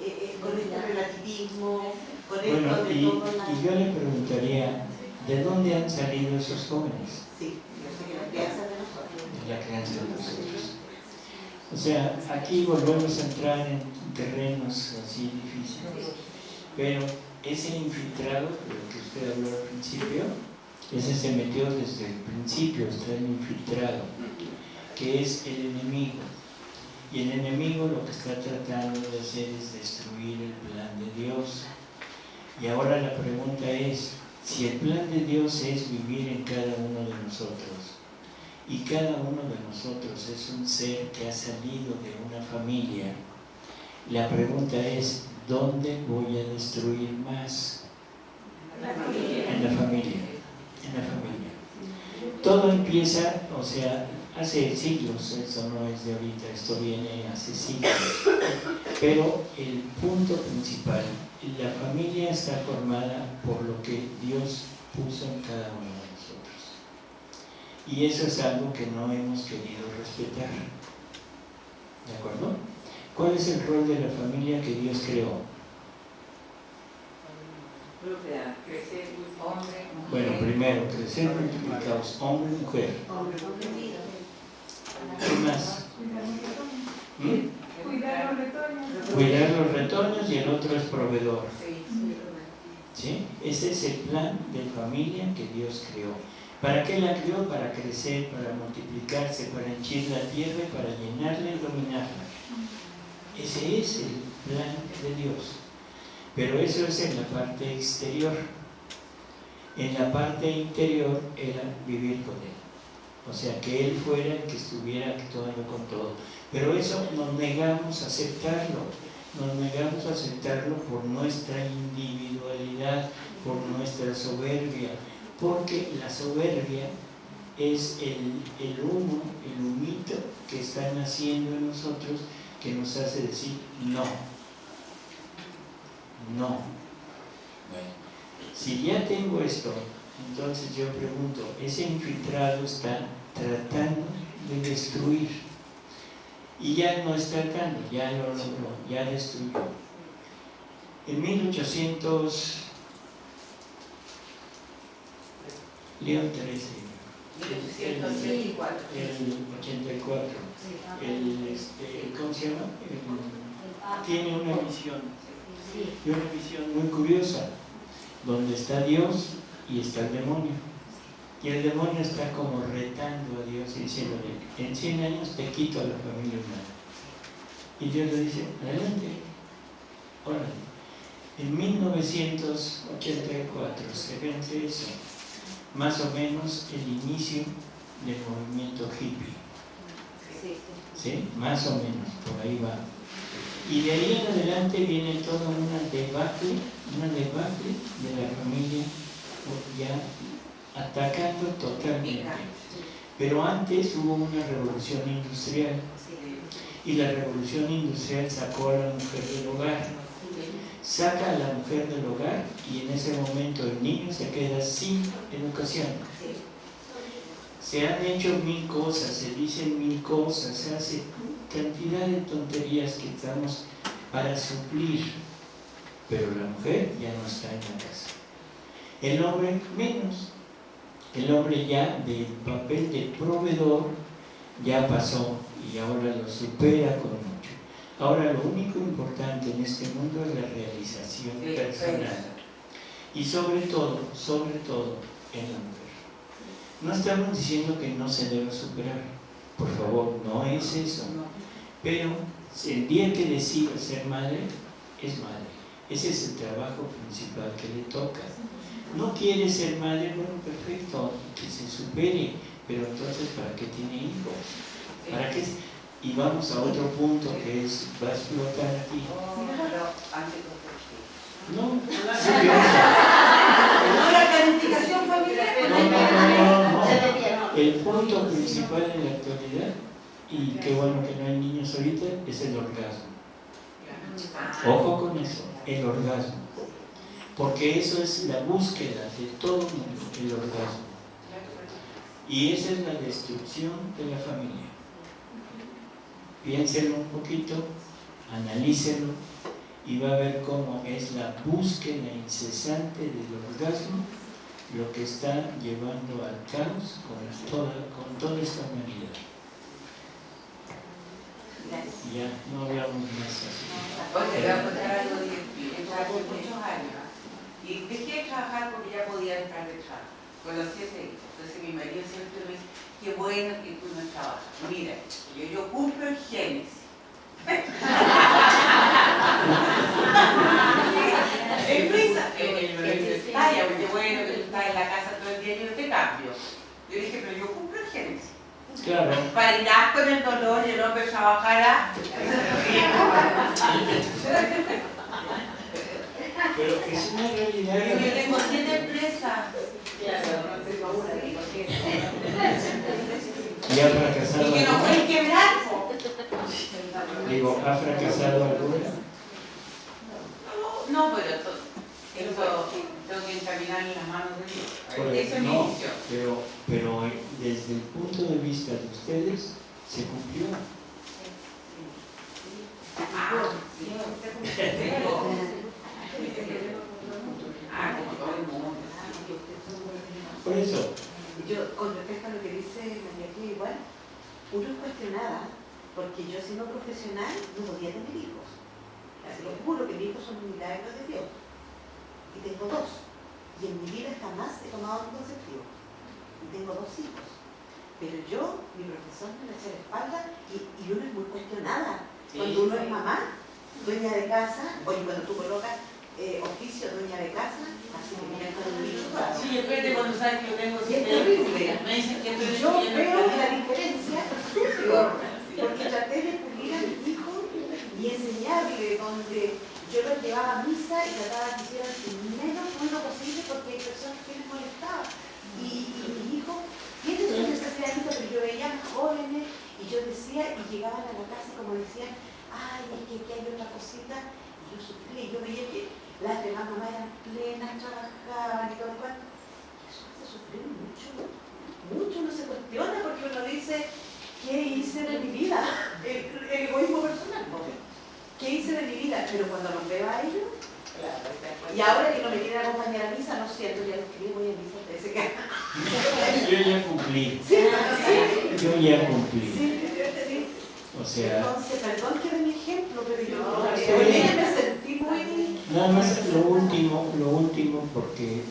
S6: eh, eh, con este relativismo, con
S1: Bueno,
S6: esto de
S1: y,
S6: todo la...
S1: y yo le preguntaría, ¿de dónde han salido esos jóvenes?
S6: Sí, yo sé que la crianza de nosotros.
S1: de la crianza de nosotros. O sea, aquí volvemos a entrar en terrenos así difíciles, pero ese infiltrado, de lo que usted habló al principio, ese se metió desde el principio, está el infiltrado, que es el enemigo. Y el enemigo lo que está tratando de hacer es destruir el plan de Dios. Y ahora la pregunta es, si el plan de Dios es vivir en cada uno de nosotros, y cada uno de nosotros es un ser que ha salido de una familia. La pregunta es, ¿dónde voy a destruir más? En la familia. En la familia. Todo empieza, o sea, hace siglos, eso no es de ahorita, esto viene hace siglos. Pero el punto principal, la familia está formada por lo que Dios puso en cada uno de nosotros. Y eso es algo que no hemos querido respetar. ¿De acuerdo? ¿Cuál es el rol de la familia que Dios creó?
S2: Procrear, crecer, hombre, mujer.
S1: Bueno, primero, crecer multiplicados, hombre y mujer. ¿Qué más? ¿Mm?
S3: Cuidar los retoños.
S1: Cuidar los retoños y el otro es proveedor.
S2: Sí,
S1: ¿Sí? Ese es el plan de familia que Dios creó. ¿Para qué la creó? Para crecer, para multiplicarse, para henchir la tierra y para llenarla y dominarla. Ese es el plan de Dios. Pero eso es en la parte exterior. En la parte interior era vivir con Él. O sea, que Él fuera el que estuviera actuando con todo. Pero eso nos negamos a aceptarlo. Nos negamos a aceptarlo por nuestra individualidad, por nuestra soberbia. Porque la soberbia es el, el humo, el humito que está naciendo en nosotros que nos hace decir no. No. Bueno, si ya tengo esto, entonces yo pregunto, ese infiltrado está tratando de destruir. Y ya no está tratando, ya lo logró, ya destruyó. En 1800, León 13,
S2: 1824.
S1: el 84, el, este, ¿cómo se llama? Tiene una visión, y una visión muy curiosa, donde está Dios y está el demonio. Y el demonio está como retando a Dios y diciéndole, en 100 años te quito a la familia humana. Y Dios le dice, adelante, órale. En 1984 se vence eso, más o menos el inicio del movimiento hippie. ¿Sí? Más o menos, por ahí va. Y de ahí en adelante viene toda una debacle, una debacle de la familia ya atacando totalmente. Pero antes hubo una revolución industrial y la revolución industrial sacó a la mujer del hogar. Saca a la mujer del hogar y en ese momento el niño se queda sin educación. Se han hecho mil cosas, se dicen mil cosas, se hace cantidad de tonterías que estamos para suplir, pero la mujer ya no está en la casa. El hombre menos. El hombre ya del papel de proveedor ya pasó y ahora lo supera con mucho. Ahora lo único importante en este mundo es la realización personal. Y sobre todo, sobre todo en la mujer. No estamos diciendo que no se deba superar, por favor, no es eso. Pero el día que decida ser madre, es madre. Ese es el trabajo principal que le toca. No quiere ser madre, bueno, perfecto, que se supere, pero entonces ¿para qué tiene hijos? ¿Para qué? Y vamos a otro punto que es, va a explotar aquí. No, sí,
S2: No, la planificación familiar.
S1: no, no, no, no, no. El punto principal en la actualidad, y qué bueno que no hay niños ahorita, es el orgasmo. Ojo con eso, el orgasmo. Porque eso es la búsqueda de todo el mundo, el orgasmo. Y esa es la destrucción de la familia. Piénselo un poquito, analícenlo y va a ver cómo es la búsqueda incesante del orgasmo lo que está llevando al caos con toda, con toda esta humanidad. Ya, no hablamos más así.
S2: Oye, voy a contar algo trabajé muchos años y dejé de trabajar porque ya podía entrar de trabajo. Conocí a ese hijo. Entonces mi marido siempre me dice, qué bueno que tú no trabajas. Mira, yo, yo cumplo el Génesis. En risa, ay, qué bueno que tú estás en la casa todo el día y yo te cambio. Yo dije, pero yo cumplo el Génesis.
S1: Claro,
S2: Parirás con el dolor y el hombre trabajará.
S1: pero es una realidad.
S2: Yo tengo siete empresas.
S1: ¿Y ha fracasado
S2: Y que
S1: alguna?
S2: pueden quebrar.
S1: Digo, ¿ha fracasado alguna?
S2: No, pero to- eso tengo que encaminar en las manos de Dios. Esa es mi
S1: no, pero, pero eh, desde el punto de vista de ustedes, se cumplió.
S2: Ah, sí.
S1: Por eso,
S6: Yo, con respecto a lo que dice María Clara, igual, uno es cuestionada, porque yo siendo profesional no podía tener hijos. Así lo juro que mis hijos son un milagro de Dios. Y tengo dos. Y en mi vida jamás he tomado un conceptivo. Y tengo dos hijos. Pero yo, mi profesor me echa la espalda y, y uno es muy cuestionada. Cuando uno es mamá, dueña de casa, oye, cuando tú colocas eh, oficio, dueña de casa, así que mira con el bicho.
S2: Sí, espérate cuando sabes que yo tengo
S6: Y es terrible.
S2: Me dicen que
S6: Y yo veo la diferencia superior, porque traté de pulir a mis hijos y enseñarle donde yo los llevaba a misa y trataba que hicieran el menos ruido posible porque hay personas que les molestaba. Y, y mis hijos tienen sus necesidades, pero yo veía jóvenes y yo decía, y llegaban a la casa y como decían, ay, es que aquí hay otra cosita, y yo sufría y yo veía que las demás mamás eran plenas, trabajaban y todo lo cual. Eso hace sufrir mucho mucho uno se cuestiona porque uno dice, ¿qué hice de mi vida? El, el egoísmo personal, ¿no? ¿Qué hice de mi vida? Pero cuando los veo a ellos, y ahora que no me quieren acompañar a misa, no siento, ya los escribí, voy a misa, ustedes se quedan.
S1: yo ya cumplí,
S6: Sí, sí,
S1: yo ya cumplí.
S6: sí, sí.
S1: O sea,
S6: Entonces, perdón que de mi ejemplo, pero yo
S2: No,
S6: me sentí muy...
S1: nada más lo último, lo último, porque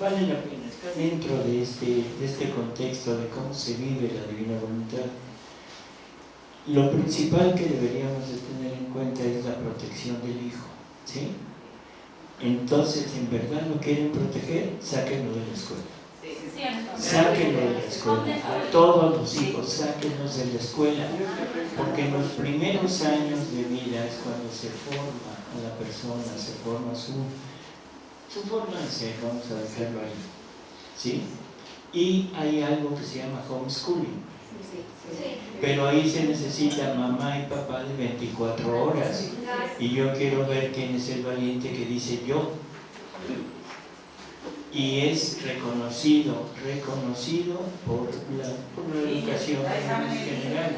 S1: vale la pena dentro de este, de este contexto de cómo se vive la divina voluntad. Lo principal que deberíamos de tener en cuenta es la protección del hijo, ¿sí? Entonces, en verdad lo quieren proteger, sáquenlo de la escuela. Sáquenlo de la escuela, a todos los hijos, sáquenlos de la escuela, porque en los primeros años de vida es cuando se forma a la persona, se forma su, su forma de ser, vamos a dejarlo ahí. ¿Sí? Y hay algo que se llama homeschooling, pero ahí se necesita mamá y papá de 24 horas. Y yo quiero ver quién es el valiente que dice yo. Y es reconocido, reconocido por la, educación en general.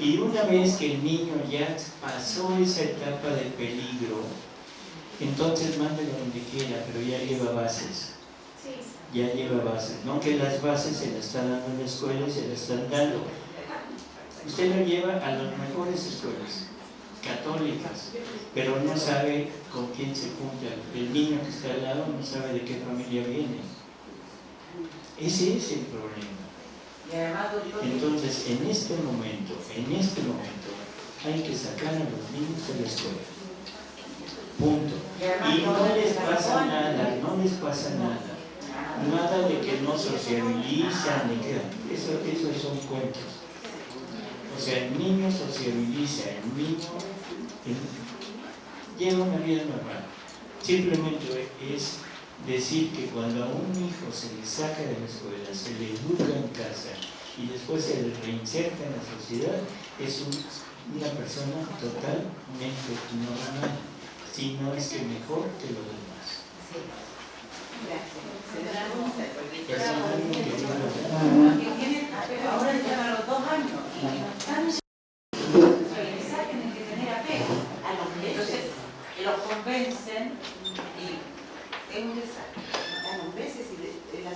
S1: Y una vez que el niño ya pasó esa etapa de peligro, entonces mándelo donde quiera, pero ya lleva bases. Ya lleva bases. No que las bases se las está dando en la escuela y se las están dando. Usted lo lleva a las mejores escuelas, católicas, pero no sabe con quién se junta. El niño que está al lado no sabe de qué familia viene. Ese es el problema. Entonces, en este momento, en este momento, hay que sacar a los niños de la escuela. Punto.
S2: y
S1: no les pasa nada, no les pasa nada. Nada de que no sociabilizan, ni que eso, esos son cuentos. O sea, el niño sociabiliza, el niño lleva una vida normal. Simplemente es decir que cuando a un hijo se le saca de la escuela, se le educa en casa y después se le reinserta en la sociedad, es un- una persona totalmente normal, si no es que mejor que los demás. Que
S2: ahora llegan a los dos años y que tener apego.
S6: Los meses,
S2: Entonces, los convencen y es un
S6: a los meses y la.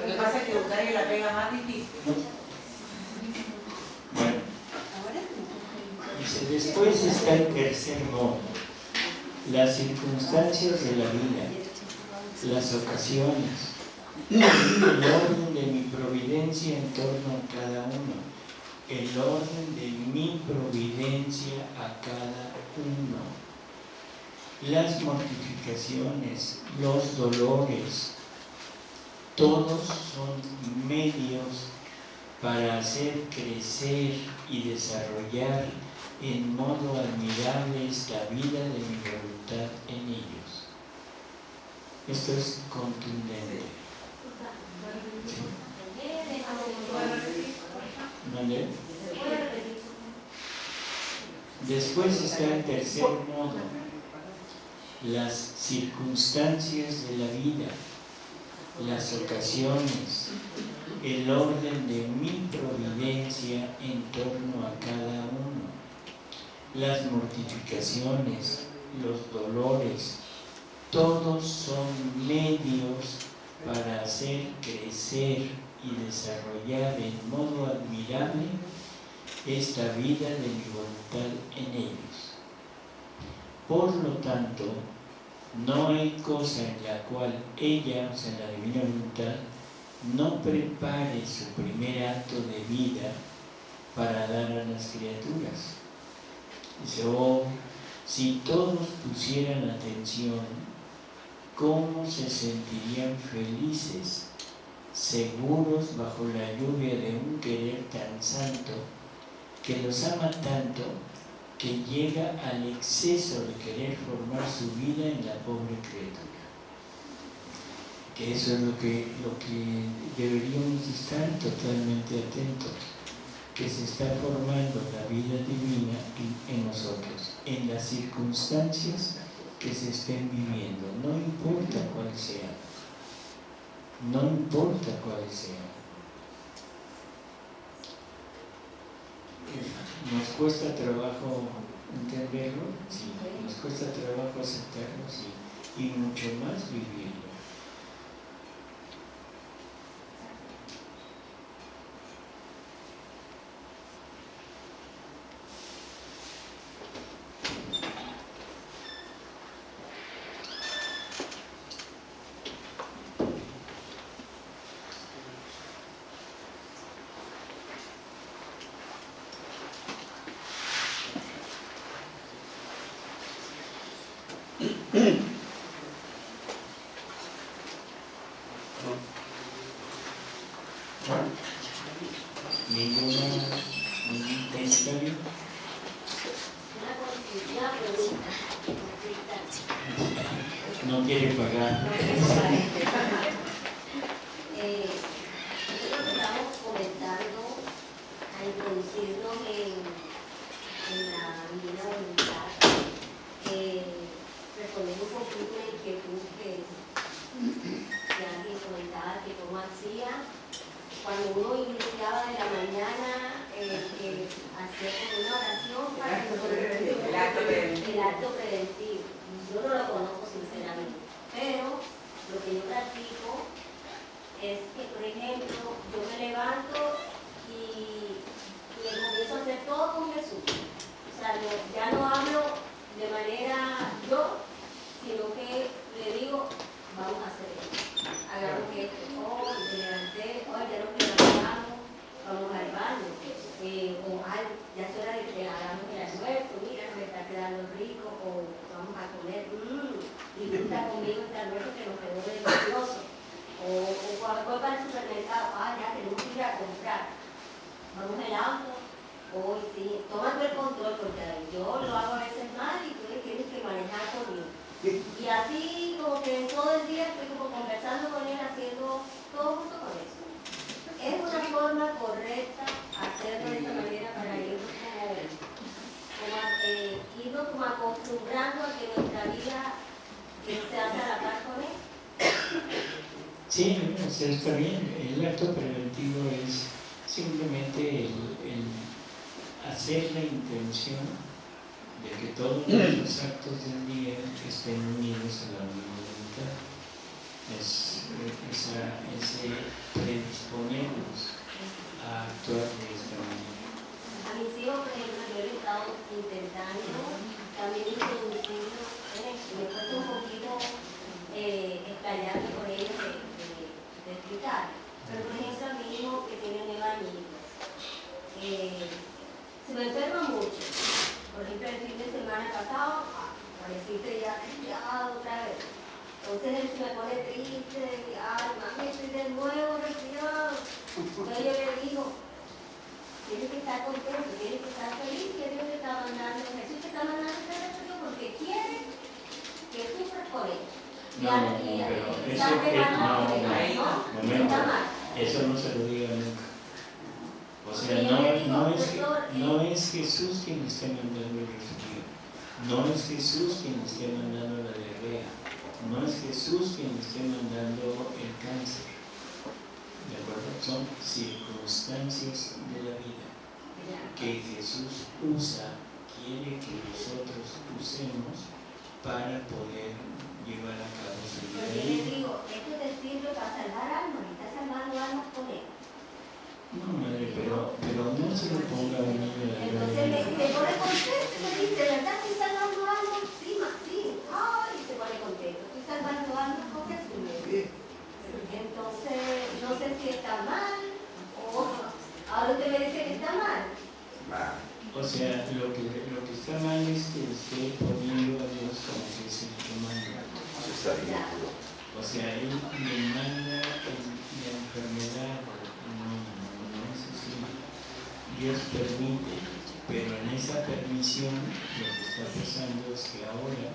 S2: Lo que pasa es que la pega más difícil.
S1: Bueno, después está el tercer modo, las circunstancias de la vida, las ocasiones, el orden de mi providencia en torno a cada uno, el orden de mi providencia a cada uno, las mortificaciones, los dolores, todos son medios para hacer crecer y desarrollar en modo admirable esta vida de mi voluntad en ellos. Esto es contundente.
S11: ¿Vale?
S1: Después está el tercer modo, las circunstancias de la vida, las ocasiones, el orden de mi providencia en torno a cada uno las mortificaciones, los dolores, todos son medios para hacer crecer y desarrollar en modo admirable esta vida de mi voluntad en ellos. Por lo tanto, no hay cosa en la cual ella, o sea, la divina voluntad, no prepare su primer acto de vida para dar a las criaturas. Oh, si todos pusieran atención, ¿cómo se sentirían felices, seguros bajo la lluvia de un querer tan santo, que los ama tanto que llega al exceso de querer formar su vida en la pobre criatura? Que eso es lo que, lo que deberíamos estar totalmente atentos, que se está formando la vida divina en, nosotros, en las circunstancias que se estén viviendo, no importa cuál sea, no importa cuál sea. ¿Nos cuesta trabajo entenderlo? Sí. ¿Nos cuesta trabajo aceptarlo? Sí. Y mucho más vivirlo. Ninguna, ningún comentario.
S11: Una consulta, una pregunta. Consulta.
S1: No quiere pagar.
S11: Eh, nosotros estamos comenzando a introducirnos en, en la divina voluntad. Eh, respondemos un poquito la inquietud que, que alguien comentaba que cómo hacía cuando uno iniciaba de la mañana eh, eh, hacía como una oración para
S2: El acto preventivo.
S11: el acto preventivo. Yo no lo conozco sinceramente, pero lo que yo practico es que, por ejemplo, yo me levanto y, y comienzo a hacer todo con Jesús. O sea, ya no hablo de manera yo, sino que le digo, vamos a hacer esto. Hagamos esto. Oh, me levanté, oh, ya nos levantamos, vamos al baño. O ya es hora de que hagamos el almuerzo, mira, nos está quedando rico, o vamos a comer, mmm, disfruta conmigo este almuerzo que nos quedó delicioso. O, o cuando voy para el supermercado, ah, ya tenemos que ir a comprar. Vamos al auto, hoy sí, tomando el control, porque yo lo hago a veces mal y tú le tienes que manejar conmigo. Y así como que todo el día estoy como conversando con él, haciendo todo junto con eso. Es una forma correcta hacerlo de esta manera para irnos como, como, eh, irnos como acostumbrando a que nuestra vida eh, se hace a la par con él.
S1: Sí, o sea, está bien. El acto preventivo es simplemente el, el hacer la intención de que todos los actos del día estén unidos a la voluntad. Es eh, esa, ese predisponernos a de esta manera.
S11: A mis hijos, por ejemplo, yo he estado intentando también esto. Me cuesta un poquito eh, explayarme con ellos de, de- explicar. Pero, por ejemplo, a mi hijo que tiene nueve añitos, eh, se me enferma mucho. Por ejemplo, el fin de semana pasado, pareciste ya resfriado otra vez. Entonces él se me pone triste, ay, mami, estoy de nuevo resfriado. Entonces yo le digo, Tienes que estar contento, tienes que estar feliz que Dios te está mandando, Jesús te está mandando este remedio porque quiere que sufras por él. Y
S1: No, no,
S11: y-
S1: pero
S11: y
S1: eso no, no,
S11: ¿no?
S1: Eso no se lo diga nunca. O sea, no, no, es, no es Jesús quien esté mandando el resfrío, no es Jesús quien esté mandando la diarrea, no es Jesús quien esté mandando el cáncer. ¿De acuerdo? Son circunstancias de la vida que Jesús usa, quiere que nosotros usemos para poder llevar a cabo su vida.
S11: Porque les digo, esto te sirve para salvar almas, y estás salvando almas por él.
S1: No, madre, pero, pero no se lo ponga a un niño de la
S11: Entonces se pone contento, me dice, ¿verdad? Estoy salvando almas, sí, ma, sí, ay, se pone estoy salvando almas con Jesús. Entonces, no sé si está mal, o ahora usted me dice que está mal.
S1: O sea, lo que, lo que está mal es que esté poniendo a Dios como que es el que manda. O sea, Él me manda en- la enfermedad. No, no, no es así. Dios permite, pero en esa permisión lo que está pasando es que ahora,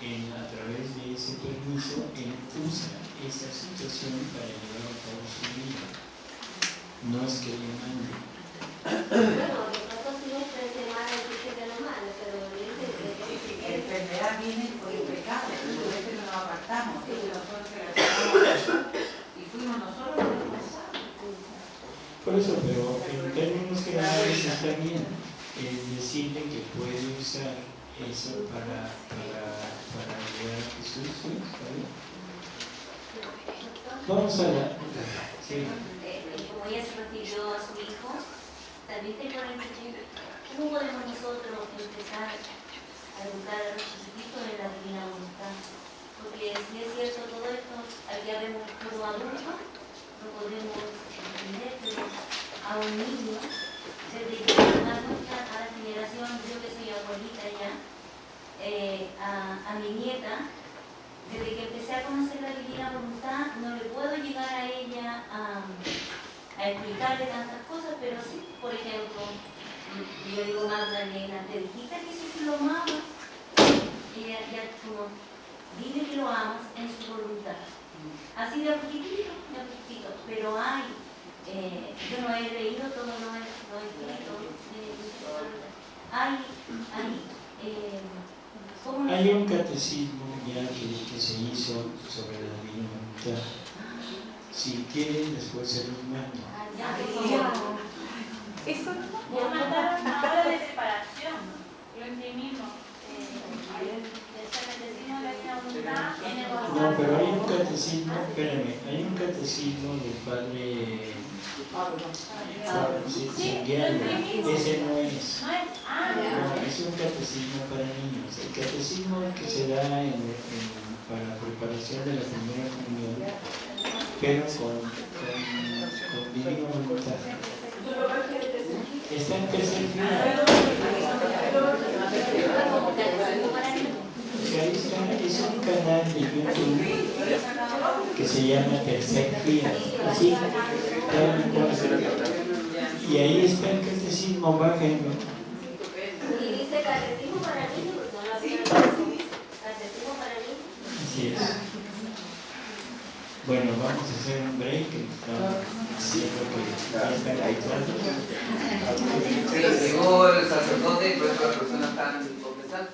S1: en- a través de ese permiso, Él usa esa situación para llevar a cabo su vida. No es que le mande.
S11: Bueno, de pronto sí dice que no mal, pero dice
S2: La
S11: que
S2: enfermedad viene por el pecado, por eso no nos apartamos, nosotros y fuimos nosotros los responsables.
S1: Por eso, pero en términos generales está bien el decirle que puede usar eso para, para, para ayudar Jesús, ¿sí? Vamos a la... Sí.
S11: eh, como ella se refirió a su hijo, también la inquietud, ¿cómo podemos nosotros empezar a educar a los chiquititos en la divina voluntad? Porque si es cierto todo esto, aquí habemos puro adulto, no podemos entender, a un niño, desde que a la generación, yo que soy abuelita ya, eh, a, mi nieta, desde que empecé a conocer la divina voluntad, no le puedo llegar a ella a, explicarle tantas cosas, pero sí, por ejemplo, yo digo, Magdalena, te dijiste que Jesús lo amaba. Y ella ya como, dile que lo amas en su voluntad. Así de poquitito, de poquitito, pero hay, eh, yo no he leído todo lo, lo escrito, eh, hay, hay, eh, ¿cómo
S1: Hay un catecismo ya que, que se hizo sobre la divina voluntad. Si quieren, después se los mando.
S11: Ah,
S4: Eso no
S12: Ya mandaron ahora de separación, lo imprimimos. Eh,
S1: No, pero hay un catecismo, espérame, hay un catecismo del padre
S12: Sí,
S1: Sanguiano.
S12: lo
S1: Ese no es.
S12: No es,
S1: un catecismo para niños. El catecismo que se da en, en- para preparación de la primera comunión, pero con, con, con divina voluntad. Está en tercer. Está, es un canal de YouTube que se llama Tercer Fila. ¿Sí? Tal cual. Y ahí está el catecismo, bájenlo.
S11: Y dice catecismo para niños, no lo había Catecismo para niños.
S1: Así es. Bueno, vamos a hacer un break. diciendo que están cansados.
S10: Llegó el sacerdote y pues la